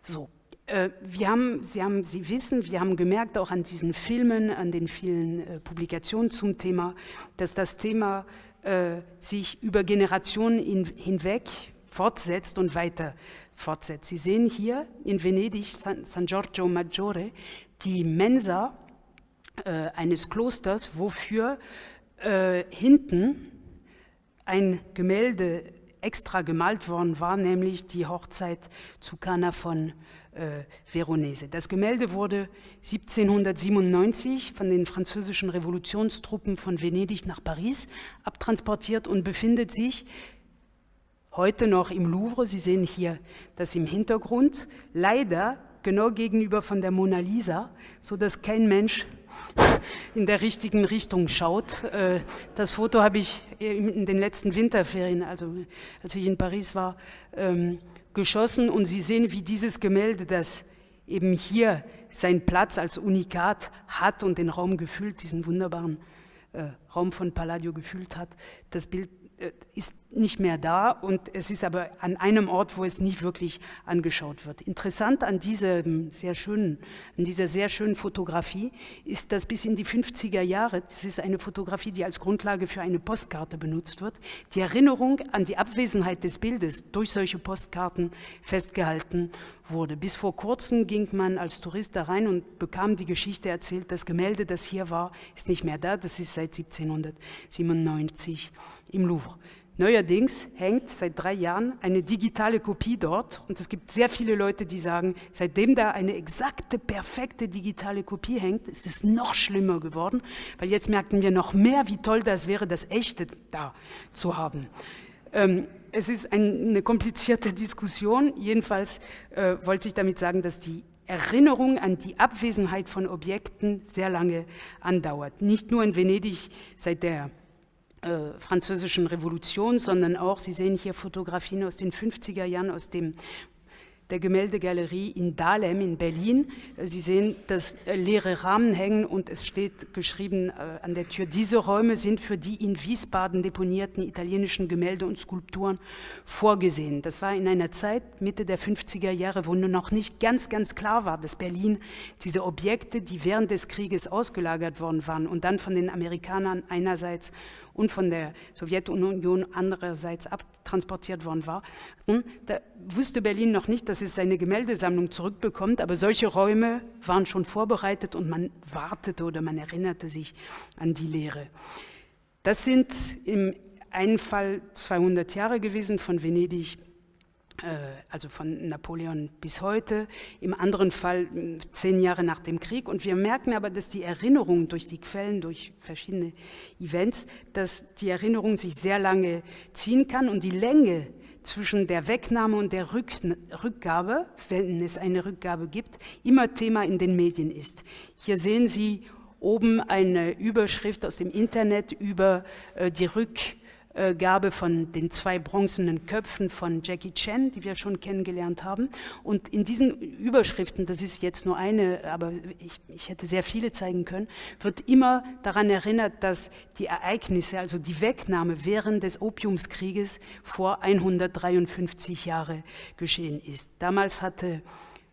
So, äh, wir haben, Sie, haben, Sie wissen, wir haben gemerkt, auch an diesen Filmen, an den vielen äh, Publikationen zum Thema, dass das Thema äh, sich über Generationen in, hinweg fortsetzt und weiter fortsetzt. Sie sehen hier in Venedig San, San Giorgio Maggiore die Mensa äh, eines Klosters, wofür äh, hinten ein Gemälde extra gemalt worden war, nämlich die Hochzeit zu Kana von äh, Veronese. Das Gemälde wurde 1797 von den französischen Revolutionstruppen von Venedig nach Paris abtransportiert und befindet sich heute noch im Louvre. Sie sehen hier das im Hintergrund, leider genau gegenüber von der Mona Lisa, so dass kein Mensch <laughs> in der richtigen Richtung schaut. Äh, das Foto habe ich in den letzten Winterferien, also als ich in Paris war, ähm, geschossen und Sie sehen, wie dieses Gemälde, das eben hier seinen Platz als Unikat hat und den Raum gefüllt, diesen wunderbaren äh, Raum von Palladio gefüllt hat, das Bild äh, ist nicht mehr da und es ist aber an einem Ort, wo es nicht wirklich angeschaut wird. Interessant an, diesem sehr schönen, an dieser sehr schönen Fotografie ist, dass bis in die 50er Jahre, das ist eine Fotografie, die als Grundlage für eine Postkarte benutzt wird, die Erinnerung an die Abwesenheit des Bildes durch solche Postkarten festgehalten wurde. Bis vor kurzem ging man als Tourist da rein und bekam die Geschichte erzählt, das Gemälde, das hier war, ist nicht mehr da, das ist seit 1797 im Louvre. Neuerdings hängt seit drei Jahren eine digitale Kopie dort und es gibt sehr viele Leute, die sagen, seitdem da eine exakte, perfekte digitale Kopie hängt, ist es noch schlimmer geworden, weil jetzt merken wir noch mehr, wie toll das wäre, das echte da zu haben. Ähm, es ist ein, eine komplizierte Diskussion, jedenfalls äh, wollte ich damit sagen, dass die Erinnerung an die Abwesenheit von Objekten sehr lange andauert. Nicht nur in Venedig seit der äh, französischen Revolution, sondern auch, Sie sehen hier Fotografien aus den 50er Jahren aus dem der Gemäldegalerie in Dahlem in Berlin. Äh, Sie sehen, dass äh, leere Rahmen hängen und es steht geschrieben an der Tür, diese Räume sind für die in Wiesbaden deponierten italienischen Gemälde und Skulpturen vorgesehen. Das war in einer Zeit, Mitte der 50er Jahre, wo nur noch nicht ganz, ganz klar war, dass Berlin diese Objekte, die während des Krieges ausgelagert worden waren und dann von den Amerikanern einerseits und von der Sowjetunion andererseits abtransportiert worden war. Hm? Da wusste Berlin noch nicht, dass es seine Gemäldesammlung zurückbekommt, aber solche Räume waren schon vorbereitet und man wartete oder man erinnerte sich an die Lehre. Das sind im einen Fall 200 Jahre gewesen von Venedig also von Napoleon bis heute, im anderen Fall zehn Jahre nach dem Krieg. Und wir merken aber, dass die Erinnerung durch die Quellen, durch verschiedene Events, dass die Erinnerung sich sehr lange ziehen kann und die Länge zwischen der Wegnahme und der Rück Rückgabe, wenn es eine Rückgabe gibt, immer Thema in den Medien ist. Hier sehen Sie oben eine Überschrift aus dem Internet über äh, die Rückgabe äh, Gabe von den zwei bronzenen Köpfen von Jackie Chan, die wir schon kennengelernt haben. Und in diesen Überschriften, das ist jetzt nur eine, aber ich, ich hätte sehr viele zeigen können, wird immer daran erinnert, dass die Ereignisse, also die Wegnahme während des Opiumskrieges vor 153 Jahren geschehen ist. Damals hatte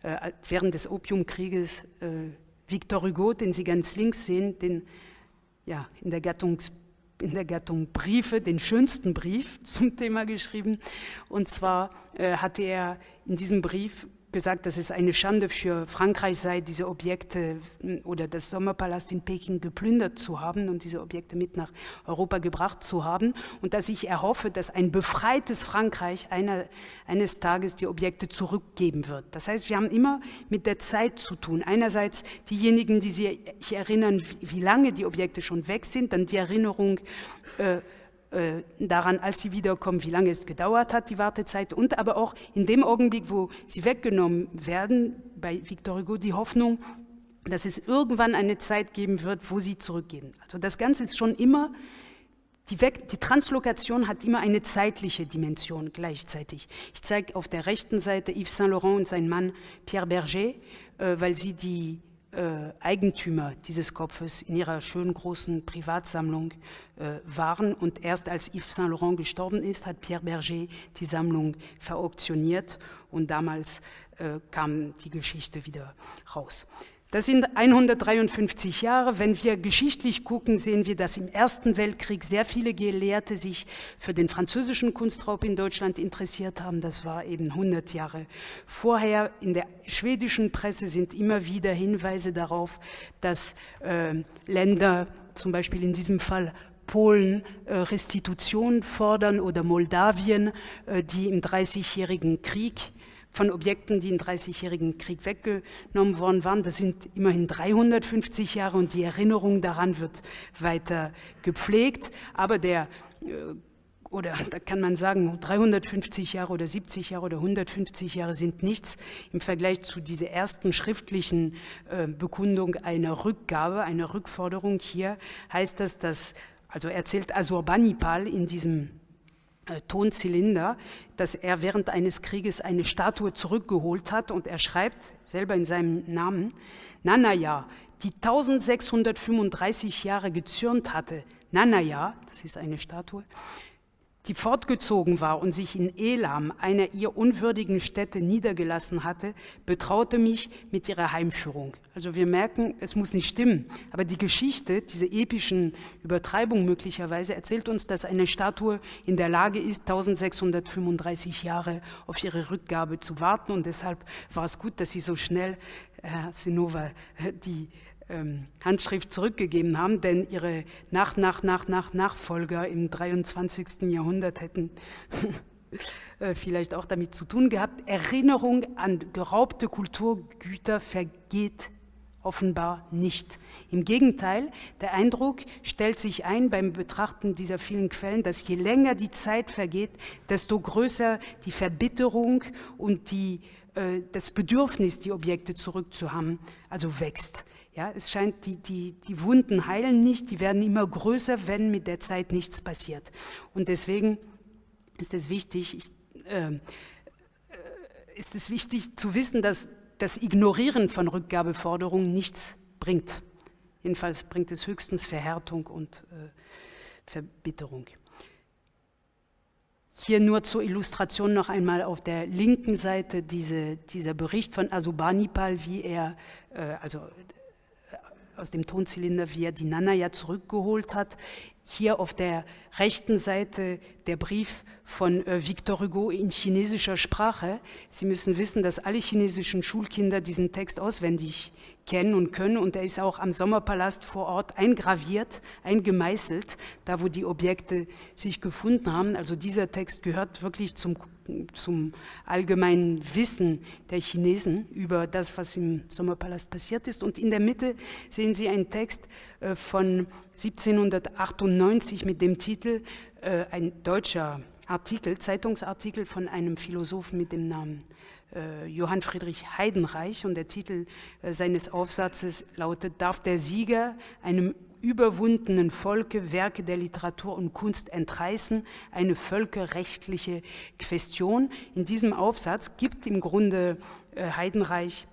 äh, während des Opiumkrieges äh, Victor Hugo, den Sie ganz links sehen, den ja, in der Gattungs in der Gattung Briefe den schönsten Brief <laughs> zum Thema geschrieben. Und zwar äh, hatte er in diesem Brief gesagt, dass es eine Schande für Frankreich sei, diese Objekte hm, oder das Sommerpalast in Peking geplündert zu haben und diese Objekte mit nach Europa gebracht zu haben und dass ich erhoffe, dass ein befreites Frankreich einer, eines Tages die Objekte zurückgeben wird. Das heißt, wir haben immer mit der Zeit zu tun. Einerseits diejenigen, die sich erinnern, wie lange die Objekte schon weg sind, dann die Erinnerung, äh, äh, daran, als sie wiederkommen, wie lange es gedauert hat, die Wartezeit, und aber auch in dem Augenblick, wo sie weggenommen werden, bei Victor Hugo die Hoffnung, dass es irgendwann eine Zeit geben wird, wo sie zurückgehen. Also das Ganze ist schon immer, die, Weg, die Translokation hat immer eine zeitliche Dimension gleichzeitig. Ich zeige auf der rechten Seite Yves Saint Laurent und sein Mann Pierre Berger, äh, weil sie die äh, Eigentümer dieses Kopfes in ihrer schönen großen Privatsammlung äh, waren. Und erst als Yves Saint Laurent gestorben ist, hat Pierre Berger die Sammlung verauktioniert und damals äh, kam die Geschichte wieder raus. Das sind 153 Jahre. Wenn wir geschichtlich gucken, sehen wir, dass im Ersten Weltkrieg sehr viele Gelehrte sich für den französischen Kunstraub in Deutschland interessiert haben. Das war eben 100 Jahre vorher. In der schwedischen Presse sind immer wieder Hinweise darauf, dass äh, Länder, zum Beispiel in diesem Fall Polen äh, Restitution fordern oder Moldawien, äh, die im Dreißigjährigen Krieg von Objekten, die im Dreißigjährigen Krieg weggenommen worden waren. Das sind immerhin 350 Jahre und die Erinnerung daran wird weiter gepflegt. Aber der äh, oder da kann man sagen, 350 Jahre oder 70 Jahre oder 150 Jahre sind nichts im Vergleich zu dieser ersten schriftlichen äh, Bekundung einer Rückgabe, einer Rückforderung. Hier heißt das, dass, also erzählt Asurbanipal in diesem Tonzylinder, dass er während eines Krieges eine Statue zurückgeholt hat und er schreibt selber in seinem Namen, Nanaya, die 1635 Jahre gezürnt hatte, Nanaya, das ist eine Statue, die fortgezogen war und sich in Elam, einer ihr unwürdigen Stätte, niedergelassen hatte, betraute mich mit ihrer Heimführung. Also wir merken, es muss nicht stimmen, aber die Geschichte, diese epischen Übertreibung möglicherweise, erzählt uns, dass eine Statue in der Lage ist, 1635 Jahre auf ihre Rückgabe zu warten und deshalb war es gut, dass sie so schnell, Herr Sinova, die ähm, Handschrift zurückgegeben haben, denn ihre Nach, Nach, Nach, Nach, Nachfolger im 23. Jahrhundert hätten <laughs> äh, vielleicht auch damit zu tun gehabt. Erinnerung an geraubte Kulturgüter vergeht offenbar nicht. Im Gegenteil, der Eindruck stellt sich ein beim Betrachten dieser vielen Quellen, dass je länger die Zeit vergeht, desto größer die Verbitterung und die, äh, das Bedürfnis, die Objekte zurückzuhaben, also wächst. Ja, es scheint, die, die, die Wunden heilen nicht, die werden immer größer, wenn mit der Zeit nichts passiert. Und deswegen ist es wichtig, ich, äh, ist es wichtig zu wissen, dass das Ignorieren von Rückgabeforderungen nichts bringt. Jedenfalls bringt es höchstens Verhärtung und äh, Verbitterung. Hier nur zur Illustration noch einmal auf der linken Seite diese, dieser Bericht von Asubanipal, wie er, äh, also aus dem Tonzylinder, wie er die Nana ja zurückgeholt hat. Hier auf der rechten Seite der Brief von äh, Victor Hugo in chinesischer Sprache. Sie müssen wissen, dass alle chinesischen Schulkinder diesen Text auswendig kennen und können und er ist auch am Sommerpalast vor Ort eingraviert, eingemeißelt, da wo die Objekte sich gefunden haben. Also dieser Text gehört wirklich zum zum allgemeinen Wissen der Chinesen über das, was im Sommerpalast passiert ist. Und in der Mitte sehen Sie einen Text von 1798 mit dem Titel, äh, ein deutscher Artikel, Zeitungsartikel von einem Philosophen mit dem Namen äh, Johann Friedrich Heidenreich und der Titel seines Aufsatzes lautet, darf der Sieger einem überwundenen Volke Werke der Literatur und Kunst entreißen, eine völkerrechtliche Question. In diesem Aufsatz gibt im Grunde äh, Heidenreich,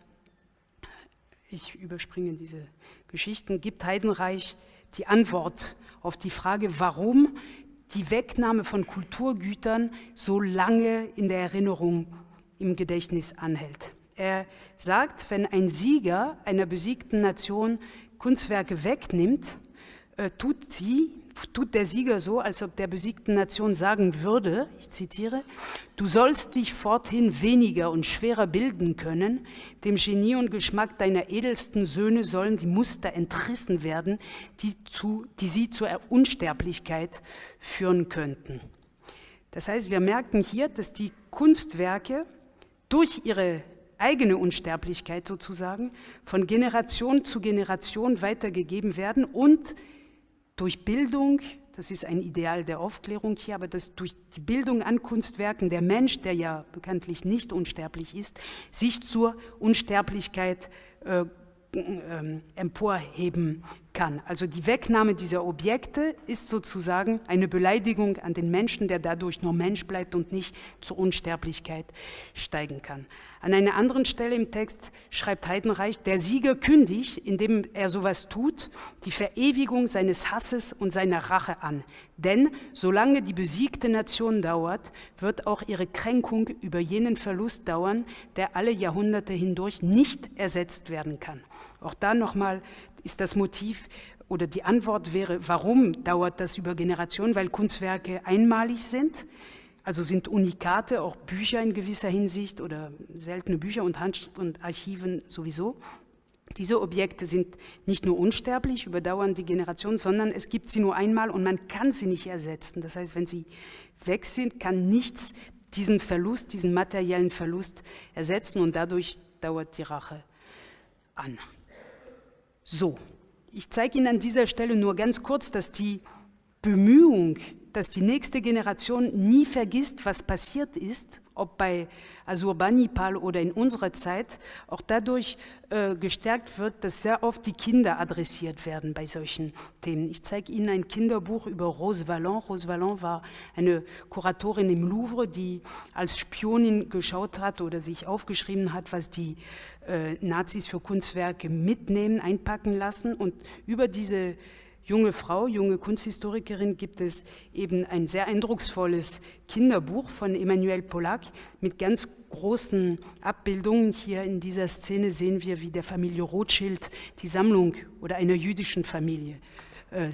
ich überspringe diese Geschichten, gibt Heidenreich die Antwort auf die Frage, warum die Wegnahme von Kulturgütern so lange in der Erinnerung im Gedächtnis anhält. Er sagt, wenn ein Sieger einer besiegten Nation Kunstwerke wegnimmt, äh, tut sie, tut der Sieger so, als ob der besiegten Nation sagen würde, ich zitiere, du sollst dich forthin weniger und schwerer bilden können, dem Genie und Geschmack deiner edelsten Söhne sollen die Muster entrissen werden, die, zu, die sie zur Unsterblichkeit führen könnten. Das heißt, wir merken hier, dass die Kunstwerke durch ihre eigene Unsterblichkeit sozusagen von Generation zu Generation weitergegeben werden und durch Bildung, das ist ein Ideal der Aufklärung hier, aber dass durch die Bildung an Kunstwerken der Mensch, der ja bekanntlich nicht unsterblich ist, sich zur Unsterblichkeit äh, äh, emporheben kann. Also die Wegnahme dieser Objekte ist sozusagen eine Beleidigung an den Menschen, der dadurch nur Mensch bleibt und nicht zur Unsterblichkeit steigen kann. An einer anderen Stelle im Text schreibt Heidenreich, der Sieger kündigt, indem er sowas tut, die Verewigung seines Hasses und seiner Rache an. Denn solange die besiegte Nation dauert, wird auch ihre Kränkung über jenen Verlust dauern, der alle Jahrhunderte hindurch nicht ersetzt werden kann. Auch da nochmal ist das Motiv oder die Antwort wäre, warum dauert das über Generationen? Weil Kunstwerke einmalig sind, also sind Unikate, auch Bücher in gewisser Hinsicht oder seltene Bücher und Hand und Archiven sowieso. Diese Objekte sind nicht nur unsterblich, überdauern die Generation, sondern es gibt sie nur einmal und man kann sie nicht ersetzen. Das heißt, wenn sie weg sind, kann nichts diesen Verlust, diesen materiellen Verlust ersetzen und dadurch dauert die Rache an. So, ich zeige Ihnen an dieser Stelle nur ganz kurz, dass die Bemühung, dass die nächste Generation nie vergisst, was passiert ist, ob bei Asurbanipal oder in unserer Zeit, auch dadurch äh, gestärkt wird, dass sehr oft die Kinder adressiert werden bei solchen Themen. Ich zeige Ihnen ein Kinderbuch über Rose Vallon. Rose Vallon war eine Kuratorin im Louvre, die als Spionin geschaut hat oder sich aufgeschrieben hat, was die äh, Nazis für Kunstwerke mitnehmen, einpacken lassen und über diese junge Frau, junge Kunsthistorikerin, gibt es eben ein sehr eindrucksvolles Kinderbuch von Emmanuel Pollack mit ganz großen Abbildungen. Hier in dieser Szene sehen wir, wie der Familie Rothschild die Sammlung oder einer jüdischen Familie, äh,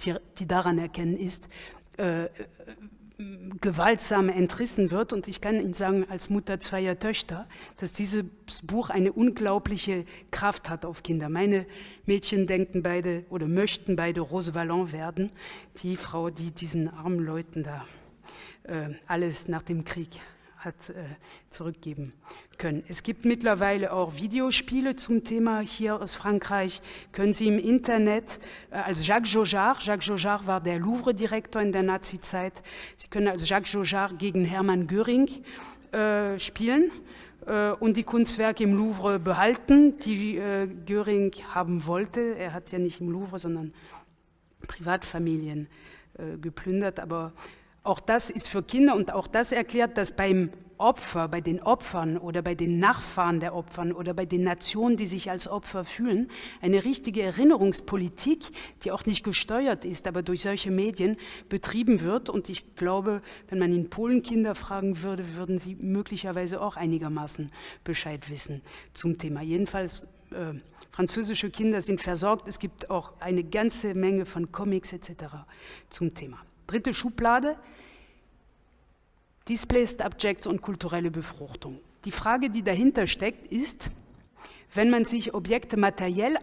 die, die daran erkennen ist, äh, gewaltsam entrissen wird. Und ich kann Ihnen sagen, als Mutter zweier Töchter, dass dieses Buch eine unglaubliche Kraft hat auf Kinder. Meine Mädchen denken beide oder möchten beide Rose Vallon werden, die Frau, die diesen armen Leuten da äh, alles nach dem Krieg hat äh, zurückgeben können. Es gibt mittlerweile auch Videospiele zum Thema hier aus Frankreich. Können Sie im Internet äh, als Jacques Jaujard, Jacques Jaujard war der Louvre-Direktor in der Nazi-Zeit, Sie können als Jacques Jaujard gegen Hermann Göring äh, spielen äh, und die Kunstwerke im Louvre behalten, die äh, Göring haben wollte. Er hat ja nicht im Louvre, sondern Privatfamilien äh, geplündert, aber auch das ist für Kinder und auch das erklärt, dass beim Opfer, bei den Opfern oder bei den Nachfahren der Opfern oder bei den Nationen, die sich als Opfer fühlen, eine richtige Erinnerungspolitik, die auch nicht gesteuert ist, aber durch solche Medien betrieben wird. Und ich glaube, wenn man in Polen Kinder fragen würde, würden sie möglicherweise auch einigermaßen Bescheid wissen zum Thema. Jedenfalls äh, französische Kinder sind versorgt. Es gibt auch eine ganze Menge von Comics etc. zum Thema. Dritte Schublade, Displaced Objects und kulturelle Befruchtung. Die Frage, die dahinter steckt, ist, wenn man sich Objekte materiell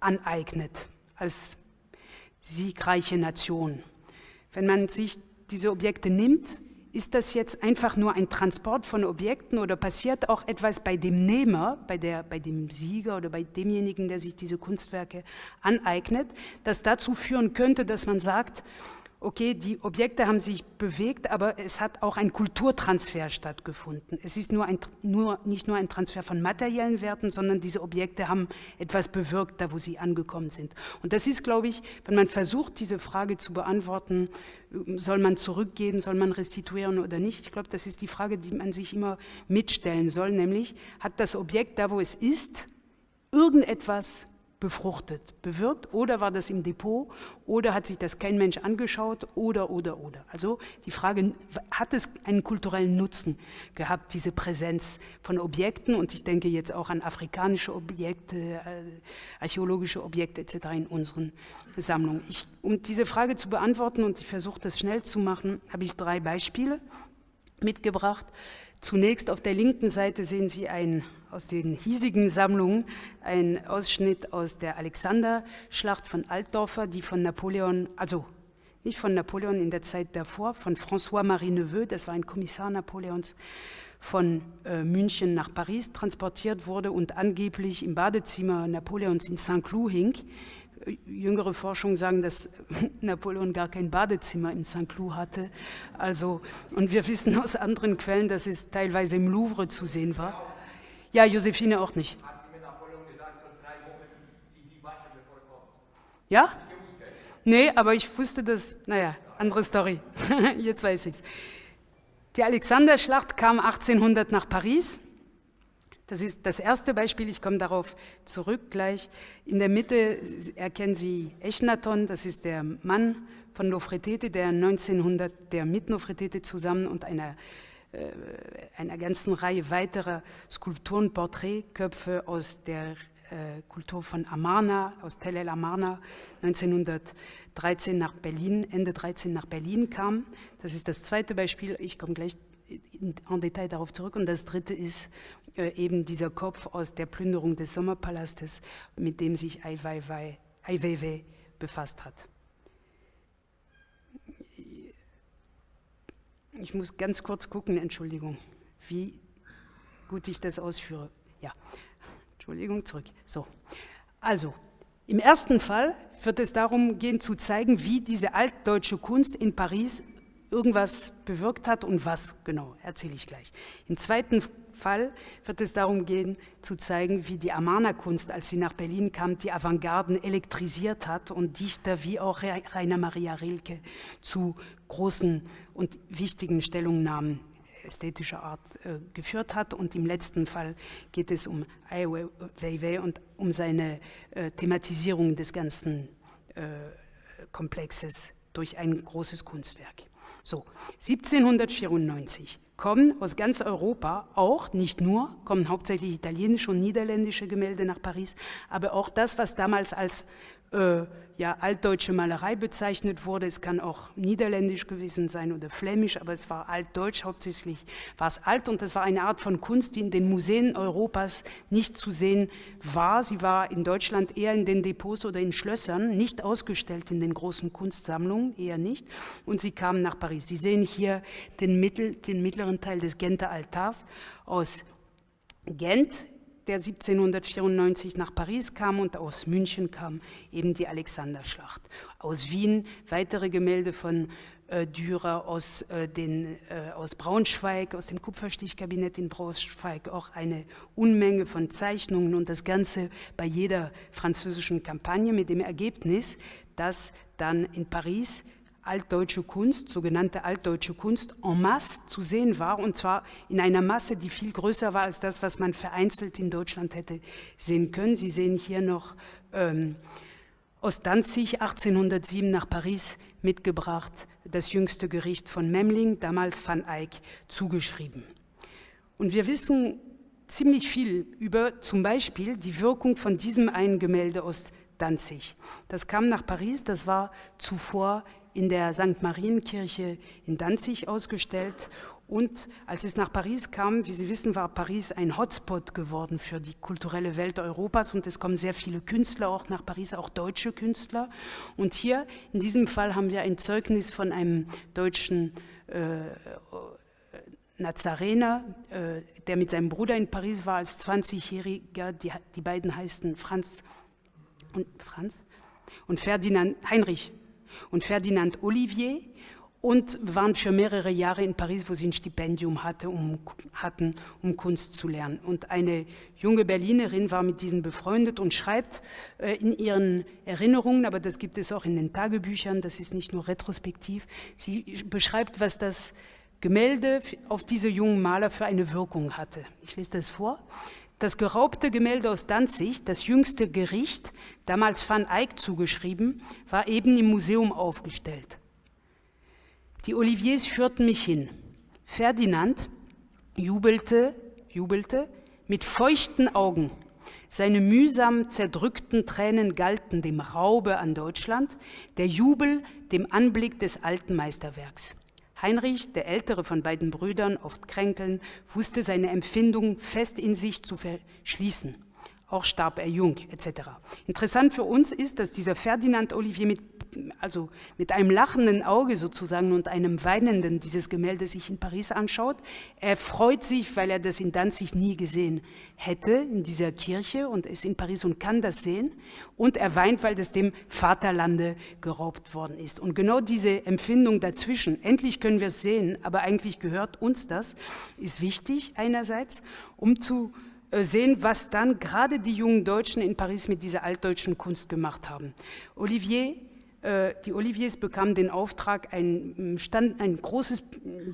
aneignet, als siegreiche Nation, wenn man sich diese Objekte nimmt, ist das jetzt einfach nur ein Transport von Objekten oder passiert auch etwas bei dem Nehmer, bei, der, bei dem Sieger oder bei demjenigen, der sich diese Kunstwerke aneignet, das dazu führen könnte, dass man sagt, okay, die Objekte haben sich bewegt, aber es hat auch ein Kulturtransfer stattgefunden. Es ist nur ein, nur, nicht nur ein Transfer von materiellen Werten, sondern diese Objekte haben etwas bewirkt, da wo sie angekommen sind. Und das ist, glaube ich, wenn man versucht, diese Frage zu beantworten, soll man zurückgehen, soll man restituieren oder nicht, ich glaube, das ist die Frage, die man sich immer mitstellen soll, nämlich, hat das Objekt da, wo es ist, irgendetwas befruchtet, bewirkt oder war das im Depot oder hat sich das kein Mensch angeschaut oder, oder, oder. Also die Frage, hat es einen kulturellen Nutzen gehabt, diese Präsenz von Objekten und ich denke jetzt auch an afrikanische Objekte, äh, archäologische Objekte etc. in unseren Sammlungen. Ich, um diese Frage zu beantworten und ich versuche das schnell zu machen, habe ich drei Beispiele mitgebracht. Zunächst auf der linken Seite sehen Sie ein aus den hiesigen Sammlungen ein Ausschnitt aus der Alexanderschlacht von Altdorfer, die von Napoleon, also nicht von Napoleon in der Zeit davor, von François-Marie Neveu, das war ein Kommissar Napoleons, von äh, München nach Paris transportiert wurde und angeblich im Badezimmer Napoleons in Saint-Cloud hing. Jüngere Forschungen sagen, dass <laughs> Napoleon gar kein Badezimmer in Saint-Cloud hatte. Also, und wir wissen aus anderen Quellen, dass es teilweise im Louvre zu sehen war. Ja, Josephine auch nicht. Ja? Nee, aber ich wusste das, naja, andere Story. <laughs> Jetzt weiß ich es. Die Alexanderschlacht kam 1800 nach Paris. Das ist das erste Beispiel, ich komme darauf zurück gleich. In der Mitte erkennen Sie Echnaton, das ist der Mann von Nofretete, der 1900, der mit Nofretete zusammen und einer einer ganzen Reihe weiterer Skulpturen, Porträtköpfe aus der äh, Kultur von Amarna, aus Tel El Amarna, 1913 nach Berlin, Ende 13 nach Berlin kam. Das ist das zweite Beispiel. Ich komme gleich en Detail darauf zurück. Und das dritte ist äh, eben dieser Kopf aus der Plünderung des Sommerpalastes, mit dem sich Ai Weiwei befasst hat. Ich muss ganz kurz gucken, Entschuldigung, wie gut ich das ausführe. Ja, Entschuldigung, zurück. So, also, im ersten Fall wird es darum gehen zu zeigen, wie diese altdeutsche Kunst in Paris irgendwas bewirkt hat und was genau, erzähle ich gleich. Im zweiten Fall wird es darum gehen, zu zeigen, wie die Amana-Kunst, als sie nach Berlin kam, die Avantgarden elektrisiert hat und Dichter wie auch Rainer Maria Rilke zu großen und wichtigen Stellungnahmen ästhetischer Art äh, geführt hat. Und im letzten Fall geht es um Ai Weiwei und um seine äh, Thematisierung des ganzen äh, Komplexes durch ein großes Kunstwerk. So, 1794 kommen aus ganz Europa auch, nicht nur, kommen hauptsächlich italienische und niederländische Gemälde nach Paris, aber auch das, was damals als äh, ja, altdeutsche Malerei bezeichnet wurde. Es kann auch niederländisch gewesen sein oder flämisch, aber es war altdeutsch hauptsächlich, war es alt und es war eine Art von Kunst, die in den Museen Europas nicht zu sehen war. Sie war in Deutschland eher in den Depots oder in Schlössern, nicht ausgestellt in den großen Kunstsammlungen, eher nicht. Und sie kam nach Paris. Sie sehen hier den, Mittel, den mittleren Teil des Genter Altars aus Gent der 1794 nach Paris kam und aus München kam eben die Alexanderschlacht. Aus Wien weitere Gemälde von äh, Dürer, aus, äh, den, äh, aus Braunschweig, aus dem Kupferstichkabinett in Braunschweig auch eine Unmenge von Zeichnungen und das Ganze bei jeder französischen Kampagne mit dem Ergebnis, dass dann in Paris altdeutsche Kunst, sogenannte altdeutsche Kunst, en masse zu sehen war, und zwar in einer Masse, die viel größer war als das, was man vereinzelt in Deutschland hätte sehen können. Sie sehen hier noch ähm, aus Danzig 1807 nach Paris mitgebracht, das jüngste Gericht von Memling, damals Van Eyck, zugeschrieben. Und wir wissen ziemlich viel über zum Beispiel die Wirkung von diesem einen Gemälde aus Danzig. Das kam nach Paris, das war zuvor in der St. Marienkirche in Danzig ausgestellt. Und als es nach Paris kam, wie Sie wissen, war Paris ein Hotspot geworden für die kulturelle Welt Europas und es kommen sehr viele Künstler auch nach Paris, auch deutsche Künstler. Und hier in diesem Fall haben wir ein Zeugnis von einem deutschen äh, Nazarener, äh, der mit seinem Bruder in Paris war als 20-Jähriger. Die, die beiden heißen Franz und Franz und Ferdinand Heinrich und Ferdinand Olivier und waren für mehrere Jahre in Paris, wo sie ein Stipendium hatte, um, hatten, um Kunst zu lernen. Und eine junge Berlinerin war mit diesen befreundet und schreibt äh, in ihren Erinnerungen, aber das gibt es auch in den Tagebüchern, das ist nicht nur retrospektiv, sie beschreibt, was das Gemälde auf diese jungen Maler für eine Wirkung hatte. Ich lese das vor. Das geraubte Gemälde aus Danzig, das jüngste Gericht, damals Van Eyck zugeschrieben, war eben im Museum aufgestellt. Die Oliviers führten mich hin. Ferdinand jubelte, jubelte mit feuchten Augen. Seine mühsam zerdrückten Tränen galten dem Raube an Deutschland, der Jubel dem Anblick des alten Meisterwerks. Heinrich, der ältere von beiden Brüdern, oft kränkeln, wusste seine Empfindung fest in sich zu verschließen. Auch starb er jung, etc. Interessant für uns ist, dass dieser Ferdinand Olivier mit also mit einem lachenden Auge sozusagen und einem weinenden dieses Gemälde sich in Paris anschaut. Er freut sich, weil er das in Danzig nie gesehen hätte, in dieser Kirche und ist in Paris und kann das sehen. Und er weint, weil das dem Vaterlande geraubt worden ist. Und genau diese Empfindung dazwischen, endlich können wir es sehen, aber eigentlich gehört uns das, ist wichtig einerseits, um zu äh, sehen, was dann gerade die jungen Deutschen in Paris mit dieser altdeutschen Kunst gemacht haben. Olivier die Oliviers bekamen den Auftrag, ein, Stand, ein großes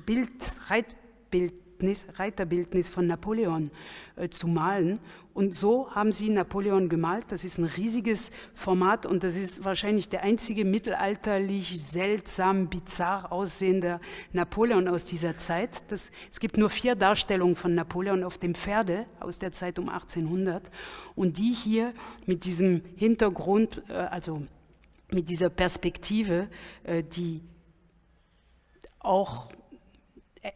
Bild, Reitbildnis, Reiterbildnis von Napoleon äh, zu malen. Und so haben sie Napoleon gemalt. Das ist ein riesiges Format und das ist wahrscheinlich der einzige mittelalterlich seltsam, bizarr aussehende Napoleon aus dieser Zeit. Das, es gibt nur vier Darstellungen von Napoleon auf dem Pferde aus der Zeit um 1800 und die hier mit diesem Hintergrund, äh, also mit dieser Perspektive, äh, die auch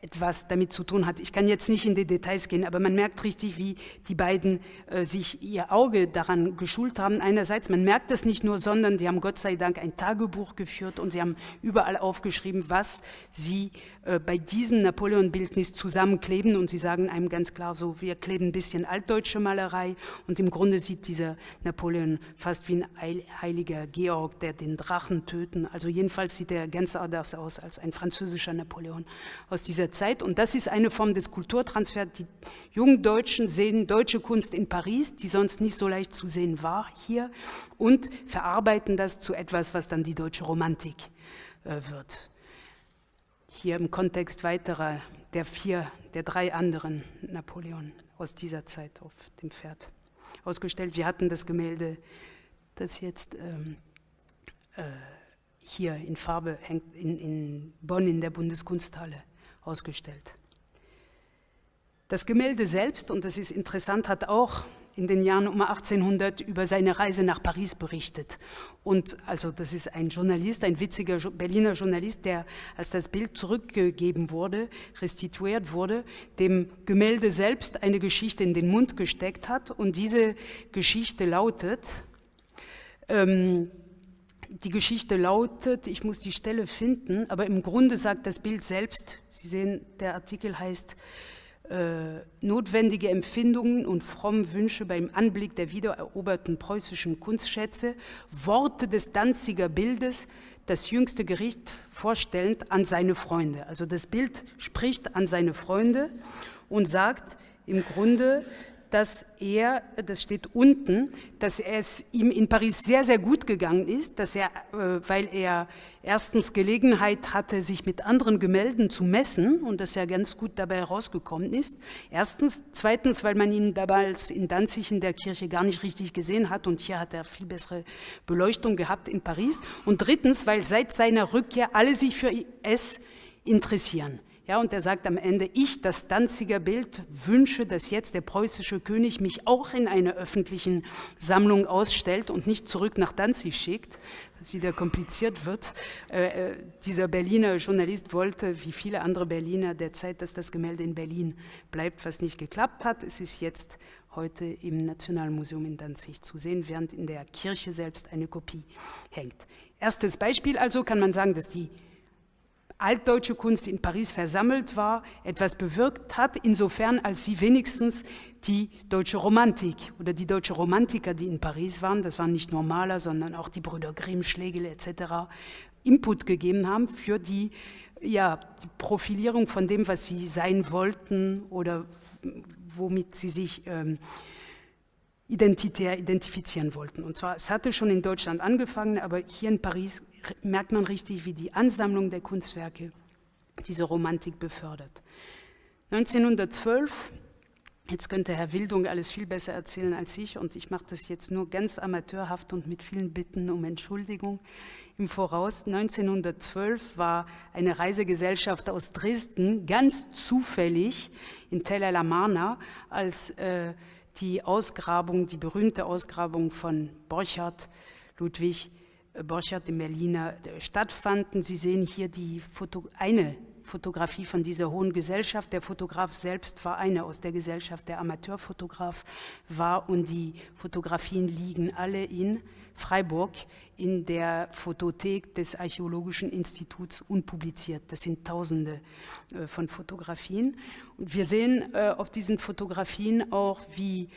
etwas damit zu tun hat. Ich kann jetzt nicht in die Details gehen, aber man merkt richtig, wie die beiden äh, sich ihr Auge daran geschult haben. Einerseits, man merkt das nicht nur, sondern die haben Gott sei Dank ein Tagebuch geführt und sie haben überall aufgeschrieben, was sie äh, bei diesem Napoleon-Bildnis zusammenkleben und sie sagen einem ganz klar so, wir kleben ein bisschen altdeutsche Malerei und im Grunde sieht dieser Napoleon fast wie ein heiliger Georg, der den Drachen töten. Also jedenfalls sieht er ganz anders aus als ein französischer Napoleon aus dieser Zeit und das ist eine Form des Kulturtransfers. Die jungen Deutschen sehen deutsche Kunst in Paris, die sonst nicht so leicht zu sehen war hier und verarbeiten das zu etwas, was dann die deutsche Romantik äh, wird hier im Kontext weiterer, der vier, der drei anderen Napoleon aus dieser Zeit auf dem Pferd ausgestellt. Wir hatten das Gemälde, das jetzt ähm, äh, hier in Farbe hängt, in, in Bonn in der Bundeskunsthalle ausgestellt. Das Gemälde selbst, und das ist interessant, hat auch in den Jahren um 1800 über seine Reise nach Paris berichtet. Und also das ist ein Journalist, ein witziger Berliner Journalist, der, als das Bild zurückgegeben wurde, restituiert wurde, dem Gemälde selbst eine Geschichte in den Mund gesteckt hat. Und diese Geschichte lautet, ähm, die Geschichte lautet, ich muss die Stelle finden, aber im Grunde sagt das Bild selbst, Sie sehen, der Artikel heißt, äh, notwendige Empfindungen und fromme Wünsche beim Anblick der wiedereroberten preußischen Kunstschätze, Worte des Danziger Bildes, das jüngste Gericht vorstellend an seine Freunde. Also das Bild spricht an seine Freunde und sagt im Grunde, dass er, das steht unten, dass es ihm in Paris sehr, sehr gut gegangen ist, dass er, äh, weil er erstens Gelegenheit hatte, sich mit anderen Gemälden zu messen und dass er ganz gut dabei herausgekommen ist. Erstens. Zweitens, weil man ihn damals in Danzig in der Kirche gar nicht richtig gesehen hat und hier hat er viel bessere Beleuchtung gehabt in Paris. Und drittens, weil seit seiner Rückkehr alle sich für es interessieren. Ja, und er sagt am Ende, ich, das Danziger Bild, wünsche, dass jetzt der preußische König mich auch in einer öffentlichen Sammlung ausstellt und nicht zurück nach Danzig schickt, was wieder kompliziert wird. Äh, äh, dieser Berliner Journalist wollte, wie viele andere Berliner der Zeit, dass das Gemälde in Berlin bleibt, was nicht geklappt hat. Es ist jetzt heute im Nationalmuseum in Danzig zu sehen, während in der Kirche selbst eine Kopie hängt. Erstes Beispiel also kann man sagen, dass die altdeutsche Kunst in Paris versammelt war, etwas bewirkt hat, insofern als sie wenigstens die deutsche Romantik oder die deutsche Romantiker, die in Paris waren, das waren nicht nur Maler, sondern auch die Brüder Grimm, Schlegel etc., Input gegeben haben für die, ja, die Profilierung von dem, was sie sein wollten oder womit sie sich ähm, identitär identifizieren wollten. Und zwar, es hatte schon in Deutschland angefangen, aber hier in Paris merkt man richtig, wie die Ansammlung der Kunstwerke diese Romantik befördert. 1912, jetzt könnte Herr Wildung alles viel besser erzählen als ich und ich mache das jetzt nur ganz amateurhaft und mit vielen Bitten um Entschuldigung im Voraus. 1912 war eine Reisegesellschaft aus Dresden ganz zufällig in Tel El Amarna als äh, die Ausgrabung, die berühmte Ausgrabung von Borchardt, Ludwig Borchardt im Berliner äh, stattfanden. Sie sehen hier die Foto, eine Fotografie von dieser hohen Gesellschaft. Der Fotograf selbst war einer aus der Gesellschaft, der Amateurfotograf war und die Fotografien liegen alle in Freiburg in der Fotothek des Archäologischen Instituts unpubliziert. Das sind Tausende äh, von Fotografien. Und wir sehen äh, auf diesen Fotografien auch, wie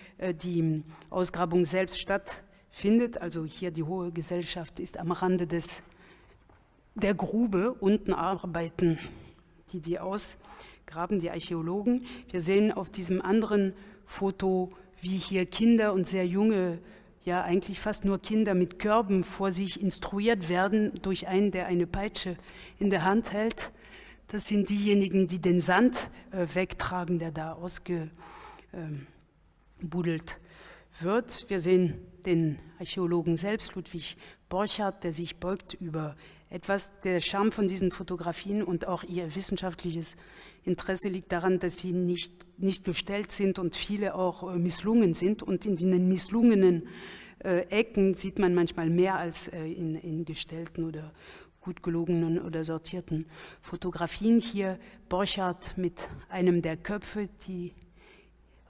die Ausgrabung selbst stattfindet. Also hier die hohe Gesellschaft ist am Rande des, der Grube. Unten arbeiten die, die ausgraben, die Archäologen. Wir sehen auf diesem anderen Foto, wie hier Kinder und sehr junge ja eigentlich fast nur Kinder mit Körben vor sich instruiert werden durch einen, der eine Peitsche in der Hand hält. Das sind diejenigen, die den Sand äh, wegtragen, der da ausgebuddelt ähm, wird. Wir sehen den Archäologen selbst, Ludwig Borchardt, der sich beugt über etwas. Der Charme von diesen Fotografien und auch ihr wissenschaftliches Interesse liegt daran, dass sie nicht, nicht gestellt sind und viele auch äh, misslungen sind. Und in den misslungenen äh, Ecken sieht man manchmal mehr als äh, in, in gestellten oder gut gelogenen oder sortierten Fotografien. Hier Borchardt mit einem der Köpfe, die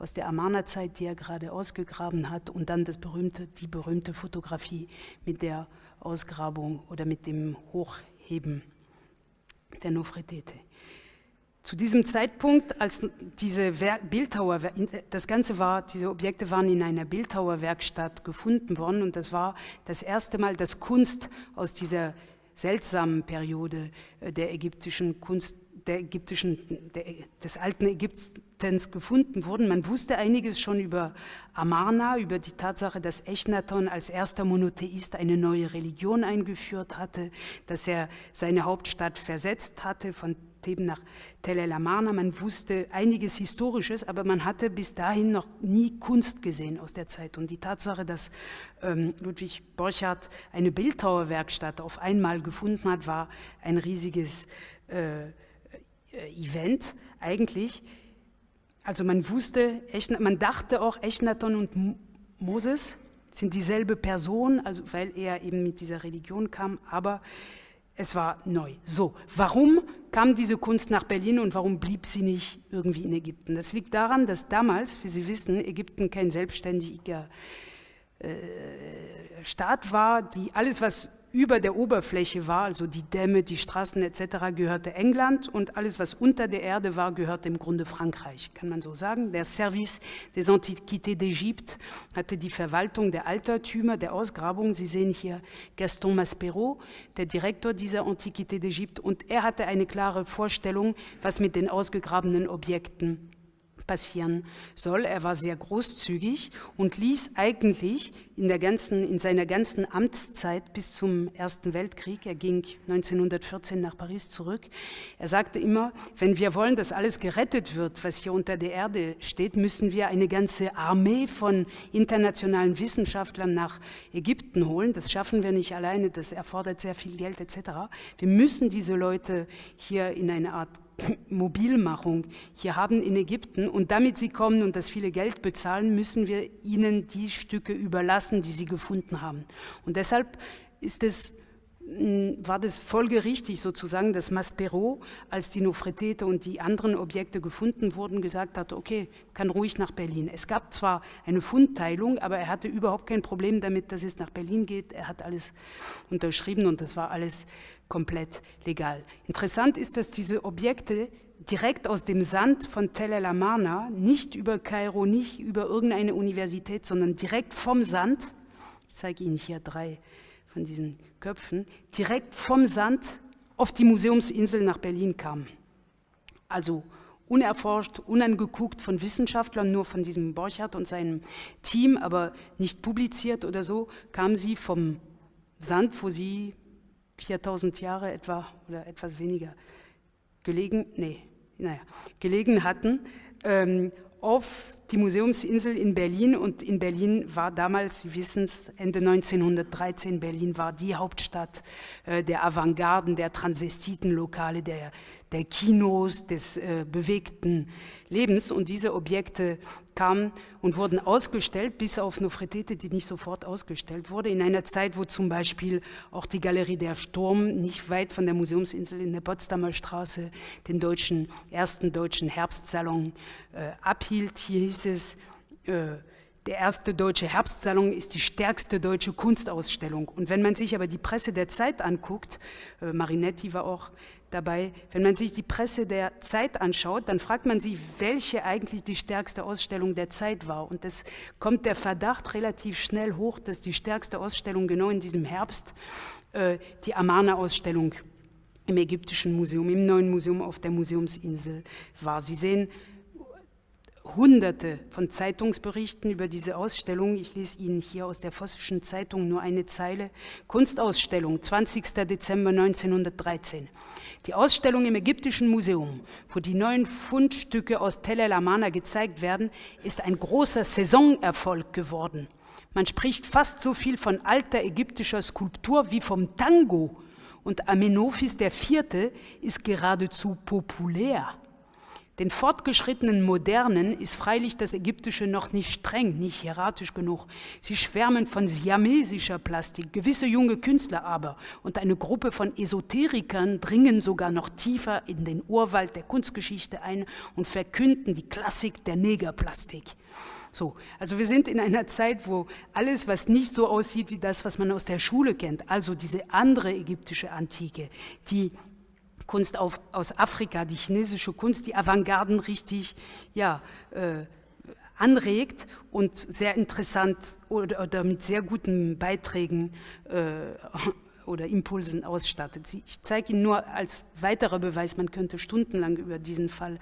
aus der Amarna-Zeit, die er gerade ausgegraben hat, und dann das berühmte, die berühmte Fotografie mit der Ausgrabung oder mit dem Hochheben der Nofretete. Zu diesem Zeitpunkt, als diese Bildhauer, das Ganze war, diese Objekte waren in einer Bildhauerwerkstatt gefunden worden und das war das erste Mal, dass Kunst aus dieser seltsamen Periode äh, der ägyptischen Kunst, der ägyptischen, der, des alten Ägyptens gefunden wurden. Man wusste einiges schon über Amarna, über die Tatsache, dass Echnaton als erster Monotheist eine neue Religion eingeführt hatte, dass er seine Hauptstadt versetzt hatte von Theben nach Tel El Amarna. Man wusste einiges Historisches, aber man hatte bis dahin noch nie Kunst gesehen aus der Zeit. Und die Tatsache, dass ähm, Ludwig Borchardt eine Bildhauerwerkstatt auf einmal gefunden hat, war ein riesiges äh, äh Event eigentlich. Also man wusste, man dachte auch, Echnaton und Moses sind dieselbe Person, also weil er eben mit dieser Religion kam, aber es war neu. So, warum kam diese Kunst nach Berlin und warum blieb sie nicht irgendwie in Ägypten? Das liegt daran, dass damals, wie Sie wissen, Ägypten kein selbstständiger äh, Staat war, die alles, was über der Oberfläche war, also die Dämme, die Straßen etc., gehörte England und alles, was unter der Erde war, gehörte im Grunde Frankreich, kann man so sagen. Der Service des Antiquités d'Égypte hatte die Verwaltung der Altertümer, der Ausgrabung. Sie sehen hier Gaston Maspero, der Direktor dieser Antiquité d'Égypte, und er hatte eine klare Vorstellung, was mit den ausgegrabenen Objekten passieren soll. Er war sehr großzügig und ließ eigentlich in, der ganzen, in seiner ganzen Amtszeit bis zum Ersten Weltkrieg, er ging 1914 nach Paris zurück, er sagte immer, wenn wir wollen, dass alles gerettet wird, was hier unter der Erde steht, müssen wir eine ganze Armee von internationalen Wissenschaftlern nach Ägypten holen. Das schaffen wir nicht alleine, das erfordert sehr viel Geld etc. Wir müssen diese Leute hier in eine Art Mobilmachung hier haben in Ägypten und damit sie kommen und das viele Geld bezahlen, müssen wir ihnen die Stücke überlassen, die sie gefunden haben. Und deshalb ist es, hm, war das folgerichtig sozusagen, dass Maspero, als die Nofretete und die anderen Objekte gefunden wurden, gesagt hat, okay, kann ruhig nach Berlin. Es gab zwar eine Fundteilung, aber er hatte überhaupt kein Problem damit, dass es nach Berlin geht. Er hat alles unterschrieben und das war alles komplett legal. Interessant ist, dass diese Objekte direkt aus dem Sand von Tel El Amarna, nicht über Kairo, nicht über irgendeine Universität, sondern direkt vom Sand, ich zeige Ihnen hier drei von diesen Köpfen, direkt vom Sand auf die Museumsinsel nach Berlin kamen. Also unerforscht, unangeguckt von Wissenschaftlern, nur von diesem Borchardt und seinem Team, aber nicht publiziert oder so, kamen sie vom Sand, wo sie 4000 Jahre etwa oder etwas weniger gelegen, nee, naja, gelegen hatten, ähm, auf die Museumsinsel in Berlin. Und in Berlin war damals, Sie wissen es, Ende 1913, Berlin war die Hauptstadt äh, der Avantgarden, der Transvestitenlokale, der, der Kinos, des äh, bewegten Lebens. Und diese Objekte kamen und wurden ausgestellt, bis auf Nofretete, die nicht sofort ausgestellt wurde, in einer Zeit, wo zum Beispiel auch die Galerie der Sturm nicht weit von der Museumsinsel in der Potsdamer Straße den deutschen, ersten deutschen Herbstsalon äh, abhielt. Hier hieß es, äh, der erste deutsche Herbstsalon ist die stärkste deutsche Kunstausstellung. Und wenn man sich aber die Presse der Zeit anguckt, äh, Marinetti war auch dabei, wenn man sich die Presse der Zeit anschaut, dann fragt man sich, welche eigentlich die stärkste Ausstellung der Zeit war. Und es kommt der Verdacht relativ schnell hoch, dass die stärkste Ausstellung genau in diesem Herbst äh, die Amana-Ausstellung im Ägyptischen Museum, im neuen Museum auf der Museumsinsel war. Sie sehen hunderte von Zeitungsberichten über diese Ausstellung. Ich lese Ihnen hier aus der Vossischen Zeitung nur eine Zeile. Kunstausstellung, 20. Dezember 1913. Die Ausstellung im Ägyptischen Museum, wo die neuen Fundstücke aus Tel El Amana gezeigt werden, ist ein großer Saisonerfolg geworden. Man spricht fast so viel von alter ägyptischer Skulptur wie vom Tango. Und Amenophis IV. ist geradezu populär. Den fortgeschrittenen Modernen ist freilich das Ägyptische noch nicht streng, nicht hieratisch genug. Sie schwärmen von siamesischer Plastik, gewisse junge Künstler aber und eine Gruppe von Esoterikern dringen sogar noch tiefer in den Urwald der Kunstgeschichte ein und verkünden die Klassik der Negerplastik. So, also wir sind in einer Zeit, wo alles, was nicht so aussieht wie das, was man aus der Schule kennt, also diese andere ägyptische Antike, die Kunst auf, aus Afrika, die chinesische Kunst, die Avantgarden richtig ja, äh, anregt und sehr interessant oder, oder, mit sehr guten Beiträgen äh, oder Impulsen ausstattet. Ich zeige Ihnen nur als weiterer Beweis, man könnte stundenlang über diesen Fall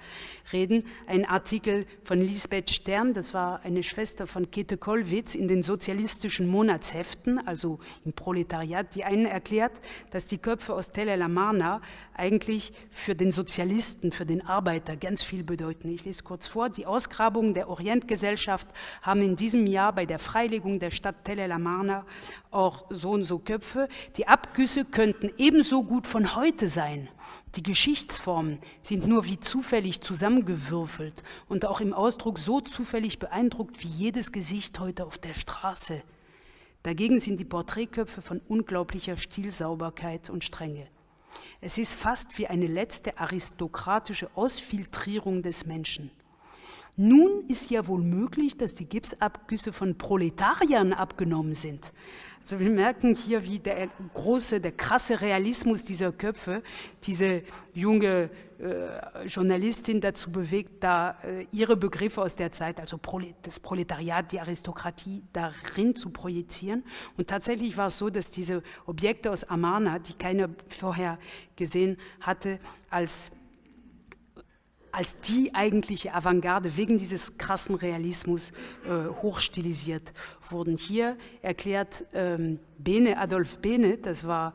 reden, ein Artikel von Lisbeth Stern, das war eine Schwester von Käthe Kollwitz in den sozialistischen Monatsheften, also im Proletariat, die einen erklärt, dass die Köpfe aus Tell el Amarna eigentlich für den Sozialisten, für den Arbeiter ganz viel bedeuten. Ich lese kurz vor, die Ausgrabungen der Orientgesellschaft haben in diesem Jahr bei der Freilegung der Stadt Tell el Amarna auch so und so Köpfe. Die Abgüsse könnten ebenso gut von heute sein. Die Geschichtsformen sind nur wie zufällig zusammengewürfelt und auch im Ausdruck so zufällig beeindruckt wie jedes Gesicht heute auf der Straße. Dagegen sind die Porträtköpfe von unglaublicher Stilsauberkeit und Strenge. Es ist fast wie eine letzte aristokratische Ausfiltrierung des Menschen. Nun ist ja wohl möglich, dass die Gipsabgüsse von Proletariern abgenommen sind. Also wir merken hier, wie der große, der krasse Realismus dieser Köpfe diese junge äh, Journalistin dazu bewegt, da äh, ihre Begriffe aus der Zeit, also Prolet das Proletariat, die Aristokratie, darin zu projizieren. Und tatsächlich war es so, dass diese Objekte aus Amarna, die keiner vorher gesehen hatte, als als die eigentliche Avantgarde wegen dieses krassen Realismus äh, hochstilisiert wurden. Hier erklärt ähm, Bene, Adolf Bene, das war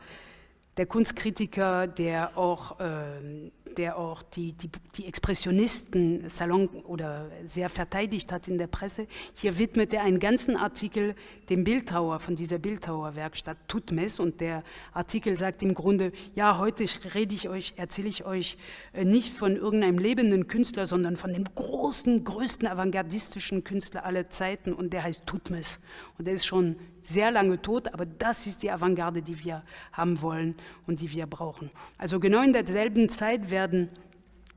der Kunstkritiker, der auch, äh, der auch die, die, die Expressionisten Salon oder sehr verteidigt hat in der Presse. Hier widmet er einen ganzen Artikel dem Bildhauer von dieser Bildhauerwerkstatt Tutmes und der Artikel sagt im Grunde, ja, heute rede ich euch, erzähle ich euch äh, nicht von irgendeinem lebenden Künstler, sondern von dem großen, größten avantgardistischen Künstler aller Zeiten und der heißt Tutmes und der ist schon sehr lange tot, aber das ist die Avantgarde, die wir haben wollen und die wir brauchen. Also genau in derselben Zeit werden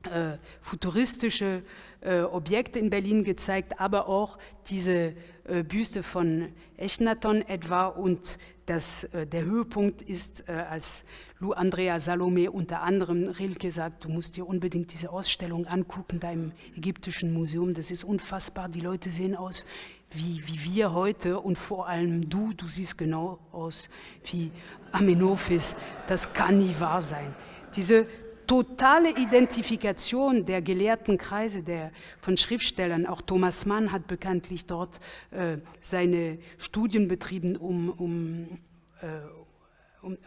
äh, futuristische äh, Objekte in Berlin gezeigt, aber auch diese äh, Büste von Echnaton etwa und das, äh, der Höhepunkt ist, äh, als Lou Andrea Salome unter anderem Rilke sagt, du musst dir unbedingt diese Ausstellung angucken da im Ägyptischen Museum, das ist unfassbar, die Leute sehen aus wie, wie wir heute und vor allem du, du siehst genau aus wie Amenophis, das kann nie wahr sein. Diese totale Identifikation der gelehrten Kreise der, von Schriftstellern, auch Thomas Mann hat bekanntlich dort äh, seine Studien betrieben, um, um, äh, um,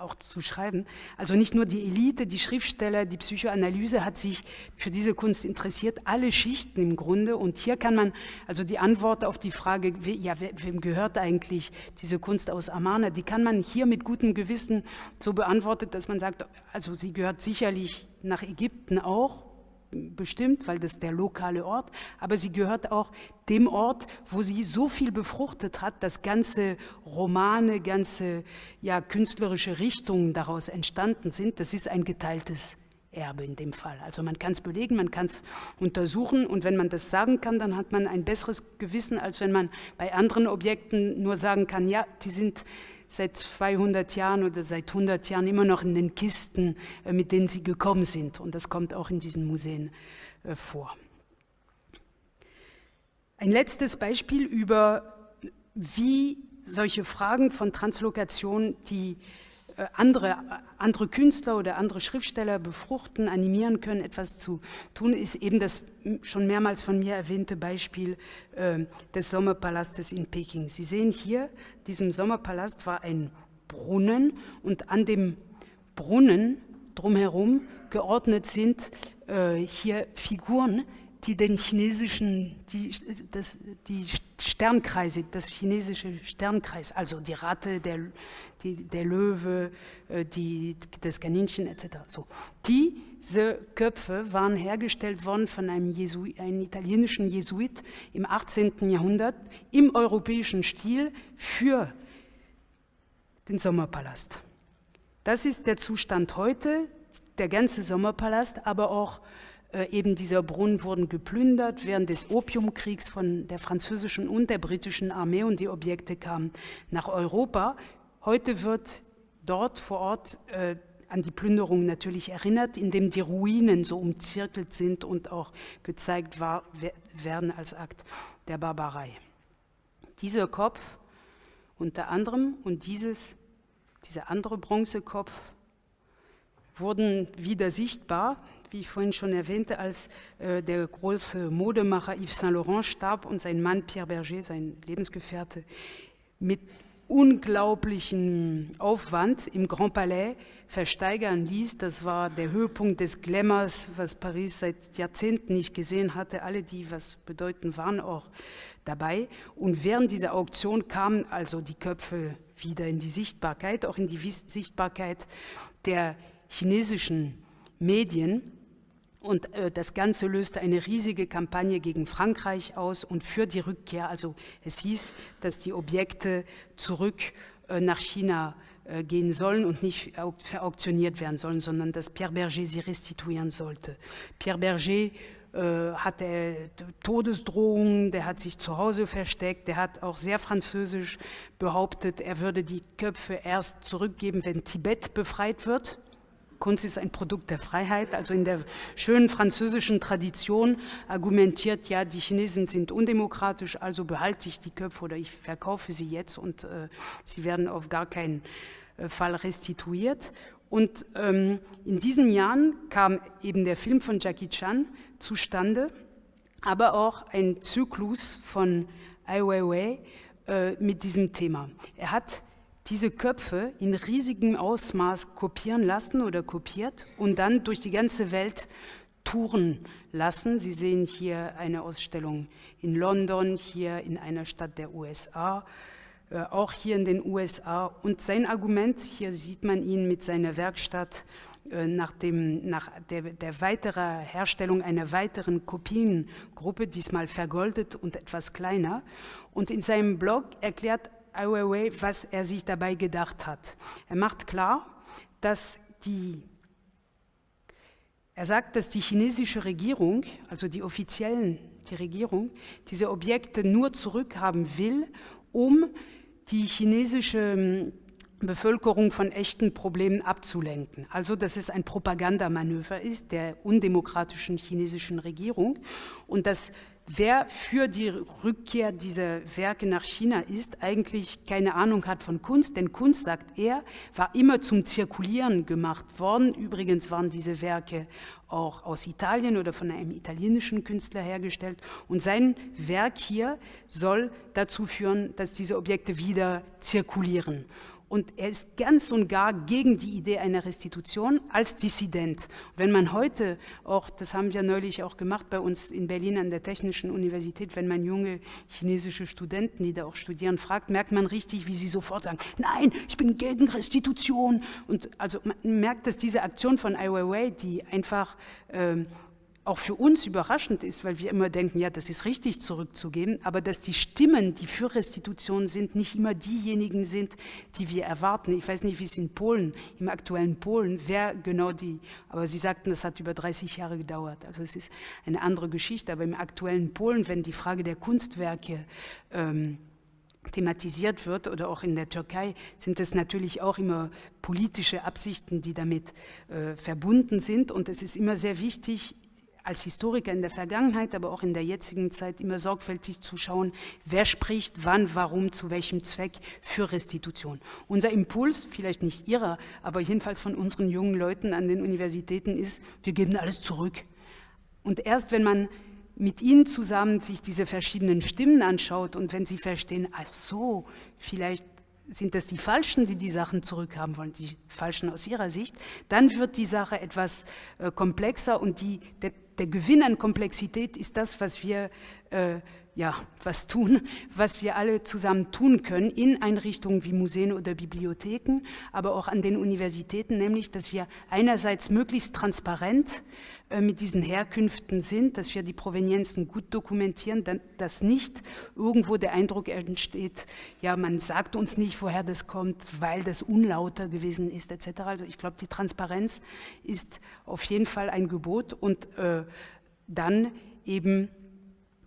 auch zu schreiben. Also nicht nur die Elite, die Schriftsteller, die Psychoanalyse hat sich für diese Kunst interessiert, alle Schichten im Grunde. Und hier kann man also die Antwort auf die Frage, ja, wem gehört eigentlich diese Kunst aus Amana, die kann man hier mit gutem Gewissen so beantworten, dass man sagt, also sie gehört sicherlich nach Ägypten auch, bestimmt, weil das der lokale Ort, aber sie gehört auch dem Ort, wo sie so viel befruchtet hat, dass ganze Romane, ganze ja, künstlerische Richtungen daraus entstanden sind. Das ist ein geteiltes Erbe in dem Fall. Also man kann es belegen, man kann es untersuchen und wenn man das sagen kann, dann hat man ein besseres Gewissen, als wenn man bei anderen Objekten nur sagen kann, ja, die sind seit 200 Jahren oder seit 100 Jahren immer noch in den Kisten, äh, mit denen sie gekommen sind. Und das kommt auch in diesen Museen äh, vor. Ein letztes Beispiel über, wie solche Fragen von Translokation, die andere, andere Künstler oder andere Schriftsteller befruchten, animieren können, etwas zu tun, ist eben das schon mehrmals von mir erwähnte Beispiel äh, des Sommerpalastes in Peking. Sie sehen hier, diesem Sommerpalast war ein Brunnen und an dem Brunnen drumherum geordnet sind äh, hier Figuren, die den chinesischen, die, das, die Sternkreise, das chinesische Sternkreis, also die Ratte, der, die, der Löwe, äh, die, das Kaninchen etc. So. Diese Köpfe waren hergestellt worden von einem, Jesu, einem italienischen Jesuit im 18. Jahrhundert im europäischen Stil für den Sommerpalast. Das ist der Zustand heute, der ganze Sommerpalast, aber auch äh, eben dieser Brunnen wurden geplündert während des Opiumkriegs von der französischen und der britischen Armee und die Objekte kamen nach Europa. Heute wird dort vor Ort äh, an die Plünderung natürlich erinnert, indem die Ruinen so umzirkelt sind und auch gezeigt war, werden als Akt der Barbarei. Dieser Kopf unter anderem und dieses, dieser andere Bronzekopf wurden wieder sichtbar wie ich vorhin schon erwähnte, als äh, der große Modemacher Yves Saint Laurent starb und sein Mann Pierre Berger, sein Lebensgefährte, mit unglaublichem Aufwand im Grand Palais versteigern ließ. Das war der Höhepunkt des Glamours, was Paris seit Jahrzehnten nicht gesehen hatte. Alle, die was bedeuten, waren auch dabei. Und während dieser Auktion kamen also die Köpfe wieder in die Sichtbarkeit, auch in die Sichtbarkeit der chinesischen Medien. Und äh, das Ganze löste eine riesige Kampagne gegen Frankreich aus und für die Rückkehr. Also es hieß, dass die Objekte zurück äh, nach China äh, gehen sollen und nicht verauktioniert werden sollen, sondern dass Pierre Berger sie restituieren sollte. Pierre Berger äh, hatte Todesdrohungen, der hat sich zu Hause versteckt, der hat auch sehr französisch behauptet, er würde die Köpfe erst zurückgeben, wenn Tibet befreit wird. Kunst ist ein Produkt der Freiheit. Also in der schönen französischen Tradition argumentiert, ja, die Chinesen sind undemokratisch, also behalte ich die Köpfe oder ich verkaufe sie jetzt und äh, sie werden auf gar keinen äh, Fall restituiert. Und ähm, in diesen Jahren kam eben der Film von Jackie Chan zustande, aber auch ein Zyklus von Ai Weiwei äh, mit diesem Thema. Er hat diese Köpfe in riesigem Ausmaß kopieren lassen oder kopiert und dann durch die ganze Welt touren lassen. Sie sehen hier eine Ausstellung in London, hier in einer Stadt der USA, äh, auch hier in den USA. Und sein Argument, hier sieht man ihn mit seiner Werkstatt, äh, nach, dem, nach der, der weiterer Herstellung einer weiteren Kopiengruppe, diesmal vergoldet und etwas kleiner. Und in seinem Blog erklärt Ai Weiwei, was er sich dabei gedacht hat. Er macht klar, dass die, er sagt, dass die chinesische Regierung, also die offiziellen, die Regierung, diese Objekte nur zurückhaben will, um die chinesische hm, Bevölkerung von echten Problemen abzulenken. Also dass es ein Propagandamanöver ist der undemokratischen chinesischen Regierung und dass wer für die Rückkehr dieser Werke nach China ist, eigentlich keine Ahnung hat von Kunst, denn Kunst, sagt er, war immer zum Zirkulieren gemacht worden. Übrigens waren diese Werke auch aus Italien oder von einem italienischen Künstler hergestellt. Und sein Werk hier soll dazu führen, dass diese Objekte wieder zirkulieren. Und er ist ganz und gar gegen die Idee einer Restitution als Dissident. Wenn man heute auch, das haben wir neulich auch gemacht bei uns in Berlin an der Technischen Universität, wenn man junge chinesische Studenten, die da auch studieren, fragt, merkt man richtig, wie sie sofort sagen, nein, ich bin gegen Restitution. Und also man merkt, dass diese Aktion von Ai Weiwei, die einfach ähm, auch für uns überraschend ist, weil wir immer denken, ja, das ist richtig zurückzugeben, aber dass die Stimmen, die für Restitution sind, nicht immer diejenigen sind, die wir erwarten. Ich weiß nicht, wie es in Polen, im aktuellen Polen, wer genau die, aber Sie sagten, das hat über 30 Jahre gedauert. Also es ist eine andere Geschichte, aber im aktuellen Polen, wenn die Frage der Kunstwerke ähm, thematisiert wird oder auch in der Türkei, sind es natürlich auch immer politische Absichten, die damit äh, verbunden sind. Und es ist immer sehr wichtig, als Historiker in der Vergangenheit, aber auch in der jetzigen Zeit immer sorgfältig zu schauen, wer spricht, wann, warum, zu welchem Zweck für Restitution. Unser Impuls, vielleicht nicht Ihrer, aber jedenfalls von unseren jungen Leuten an den Universitäten ist, wir geben alles zurück. Und erst wenn man mit ihnen zusammen sich diese verschiedenen Stimmen anschaut und wenn sie verstehen, ach so, vielleicht sind das die Falschen, die die Sachen zurückhaben wollen, die Falschen aus ihrer Sicht, dann wird die Sache etwas äh, komplexer und die, der, der, Gewinn an Komplexität ist das, was wir äh, ja, was tun, was wir alle zusammen tun können in Einrichtungen wie Museen oder Bibliotheken, aber auch an den Universitäten, nämlich, dass wir einerseits möglichst transparent äh, mit diesen Herkünften sind, dass wir die Provenienzen gut dokumentieren, dass nicht irgendwo der Eindruck entsteht, ja, man sagt uns nicht, woher das kommt, weil das unlauter gewesen ist, etc. Also ich glaube, die Transparenz ist auf jeden Fall ein Gebot und äh, dann eben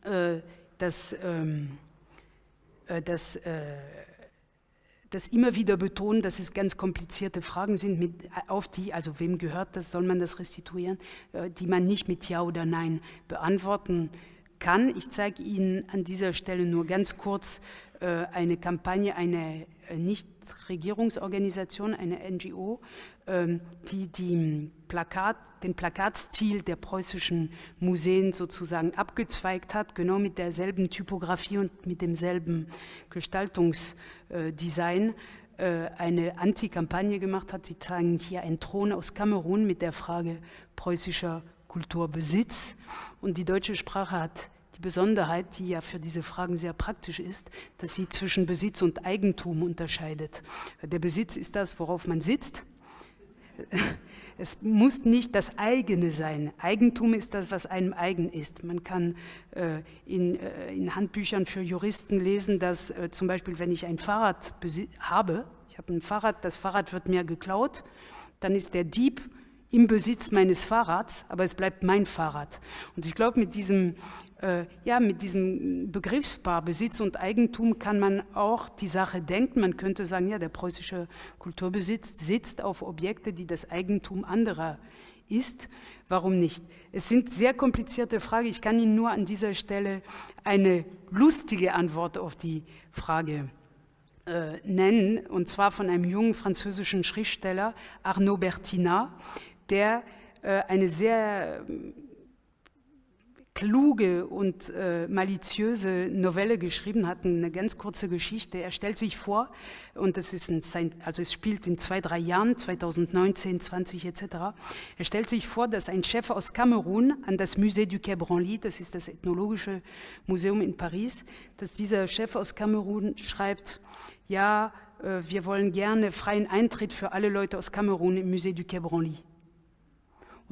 äh, das, ähm, äh, das äh, das immer wieder betonen, dass es ganz komplizierte Fragen sind, mit, auf die, also wem gehört das, soll man das restituieren, äh, die man nicht mit Ja oder Nein beantworten kann. Ich zeige Ihnen an dieser Stelle nur ganz kurz äh, eine Kampagne, eine äh, Nichtregierungsorganisation, eine NGO, die, die Plakat, den Plakatstil der preußischen Museen sozusagen abgezweigt hat, genau mit derselben Typografie und mit demselben Gestaltungsdesign äh, eine Anti-Kampagne gemacht hat. Sie tragen hier einen Thron aus Kamerun mit der Frage preußischer Kulturbesitz. Und die deutsche Sprache hat die Besonderheit, die ja für diese Fragen sehr praktisch ist, dass sie zwischen Besitz und Eigentum unterscheidet. Der Besitz ist das, worauf man sitzt es muss nicht das eigene sein. Eigentum ist das, was einem eigen ist. Man kann äh, in, äh, in, Handbüchern für Juristen lesen, dass äh, zum Beispiel, wenn ich ein Fahrrad habe, ich habe ein Fahrrad, das Fahrrad wird mir geklaut, dann ist der Dieb im Besitz meines Fahrrads, aber es bleibt mein Fahrrad. Und ich glaube, mit diesem ja, mit diesem Begriffspaar Besitz und Eigentum kann man auch die Sache denken. Man könnte sagen, ja, der preußische Kulturbesitz sitzt auf Objekte, die das Eigentum anderer ist. Warum nicht? Es sind sehr komplizierte Fragen. Ich kann Ihnen nur an dieser Stelle eine lustige Antwort auf die Frage äh, nennen, und zwar von einem jungen französischen Schriftsteller, Arnaud Bertinat, der äh, eine sehr kluge und äh, maliziöse Novelle geschrieben hat, eine ganz kurze Geschichte. Er stellt sich vor, und das ist ein, also es spielt in zwei, drei Jahren, 2019, 20 etc. Er stellt sich vor, dass ein Chef aus Kamerun an das Musée du Quai Branly, das ist das ethnologische Museum in Paris, dass dieser Chef aus Kamerun schreibt, ja, äh, wir wollen gerne freien Eintritt für alle Leute aus Kamerun im Musée du Quai Branly.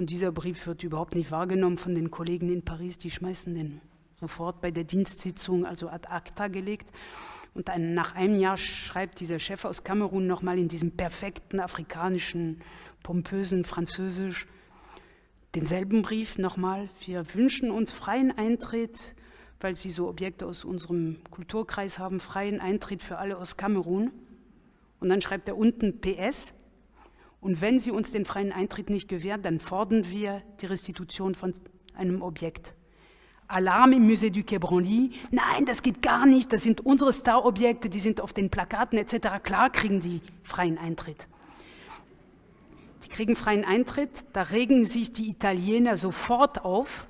Und dieser Brief wird überhaupt nicht wahrgenommen von den Kollegen in Paris. Die schmeißen den sofort bei der Dienstsitzung, also ad acta gelegt. Und ein, nach einem Jahr schreibt dieser Chef aus Kamerun nochmal in diesem perfekten afrikanischen, pompösen Französisch denselben Brief nochmal. Wir wünschen uns freien Eintritt, weil Sie so Objekte aus unserem Kulturkreis haben, freien Eintritt für alle aus Kamerun. Und dann schreibt er unten PS, und wenn sie uns den freien Eintritt nicht gewähren, dann fordern wir die Restitution von einem Objekt. Alarm im Musée du Quai Branly. Nein, das geht gar nicht. Das sind unsere Star-Objekte, die sind auf den Plakaten etc. Klar kriegen sie freien Eintritt. Die kriegen freien Eintritt, da regen sich die Italiener sofort auf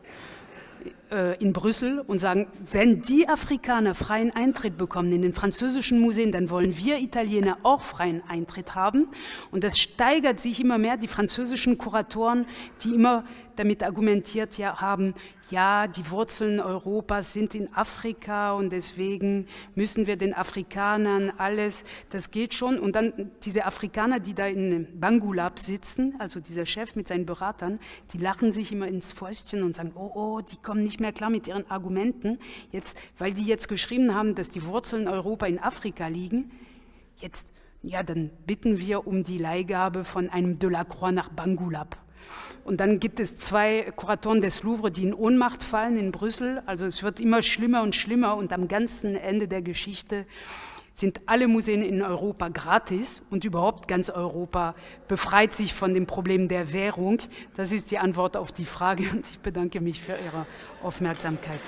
in Brüssel und sagen, wenn die Afrikaner freien Eintritt bekommen in den französischen Museen, dann wollen wir Italiener auch freien Eintritt haben. Und das steigert sich immer mehr. Die französischen Kuratoren, die immer damit argumentiert ja, haben, ja, die Wurzeln Europas sind in Afrika und deswegen müssen wir den Afrikanern alles, das geht schon. Und dann diese Afrikaner, die da in Bangulab sitzen, also dieser Chef mit seinen Beratern, die lachen sich immer ins Fäustchen und sagen, oh, oh, die kommen nicht mehr klar mit ihren Argumenten, jetzt, weil die jetzt geschrieben haben, dass die Wurzeln Europa in Afrika liegen, jetzt, ja, dann bitten wir um die Leihgabe von einem Delacroix nach Bangulab. Und dann gibt es zwei Kuratoren des Louvre, die in Ohnmacht fallen in Brüssel. Also es wird immer schlimmer und schlimmer und am ganzen Ende der Geschichte sind alle Museen in Europa gratis und überhaupt ganz Europa befreit sich von dem Problem der Währung. Das ist die Antwort auf die Frage und ich bedanke mich für Ihre Aufmerksamkeit.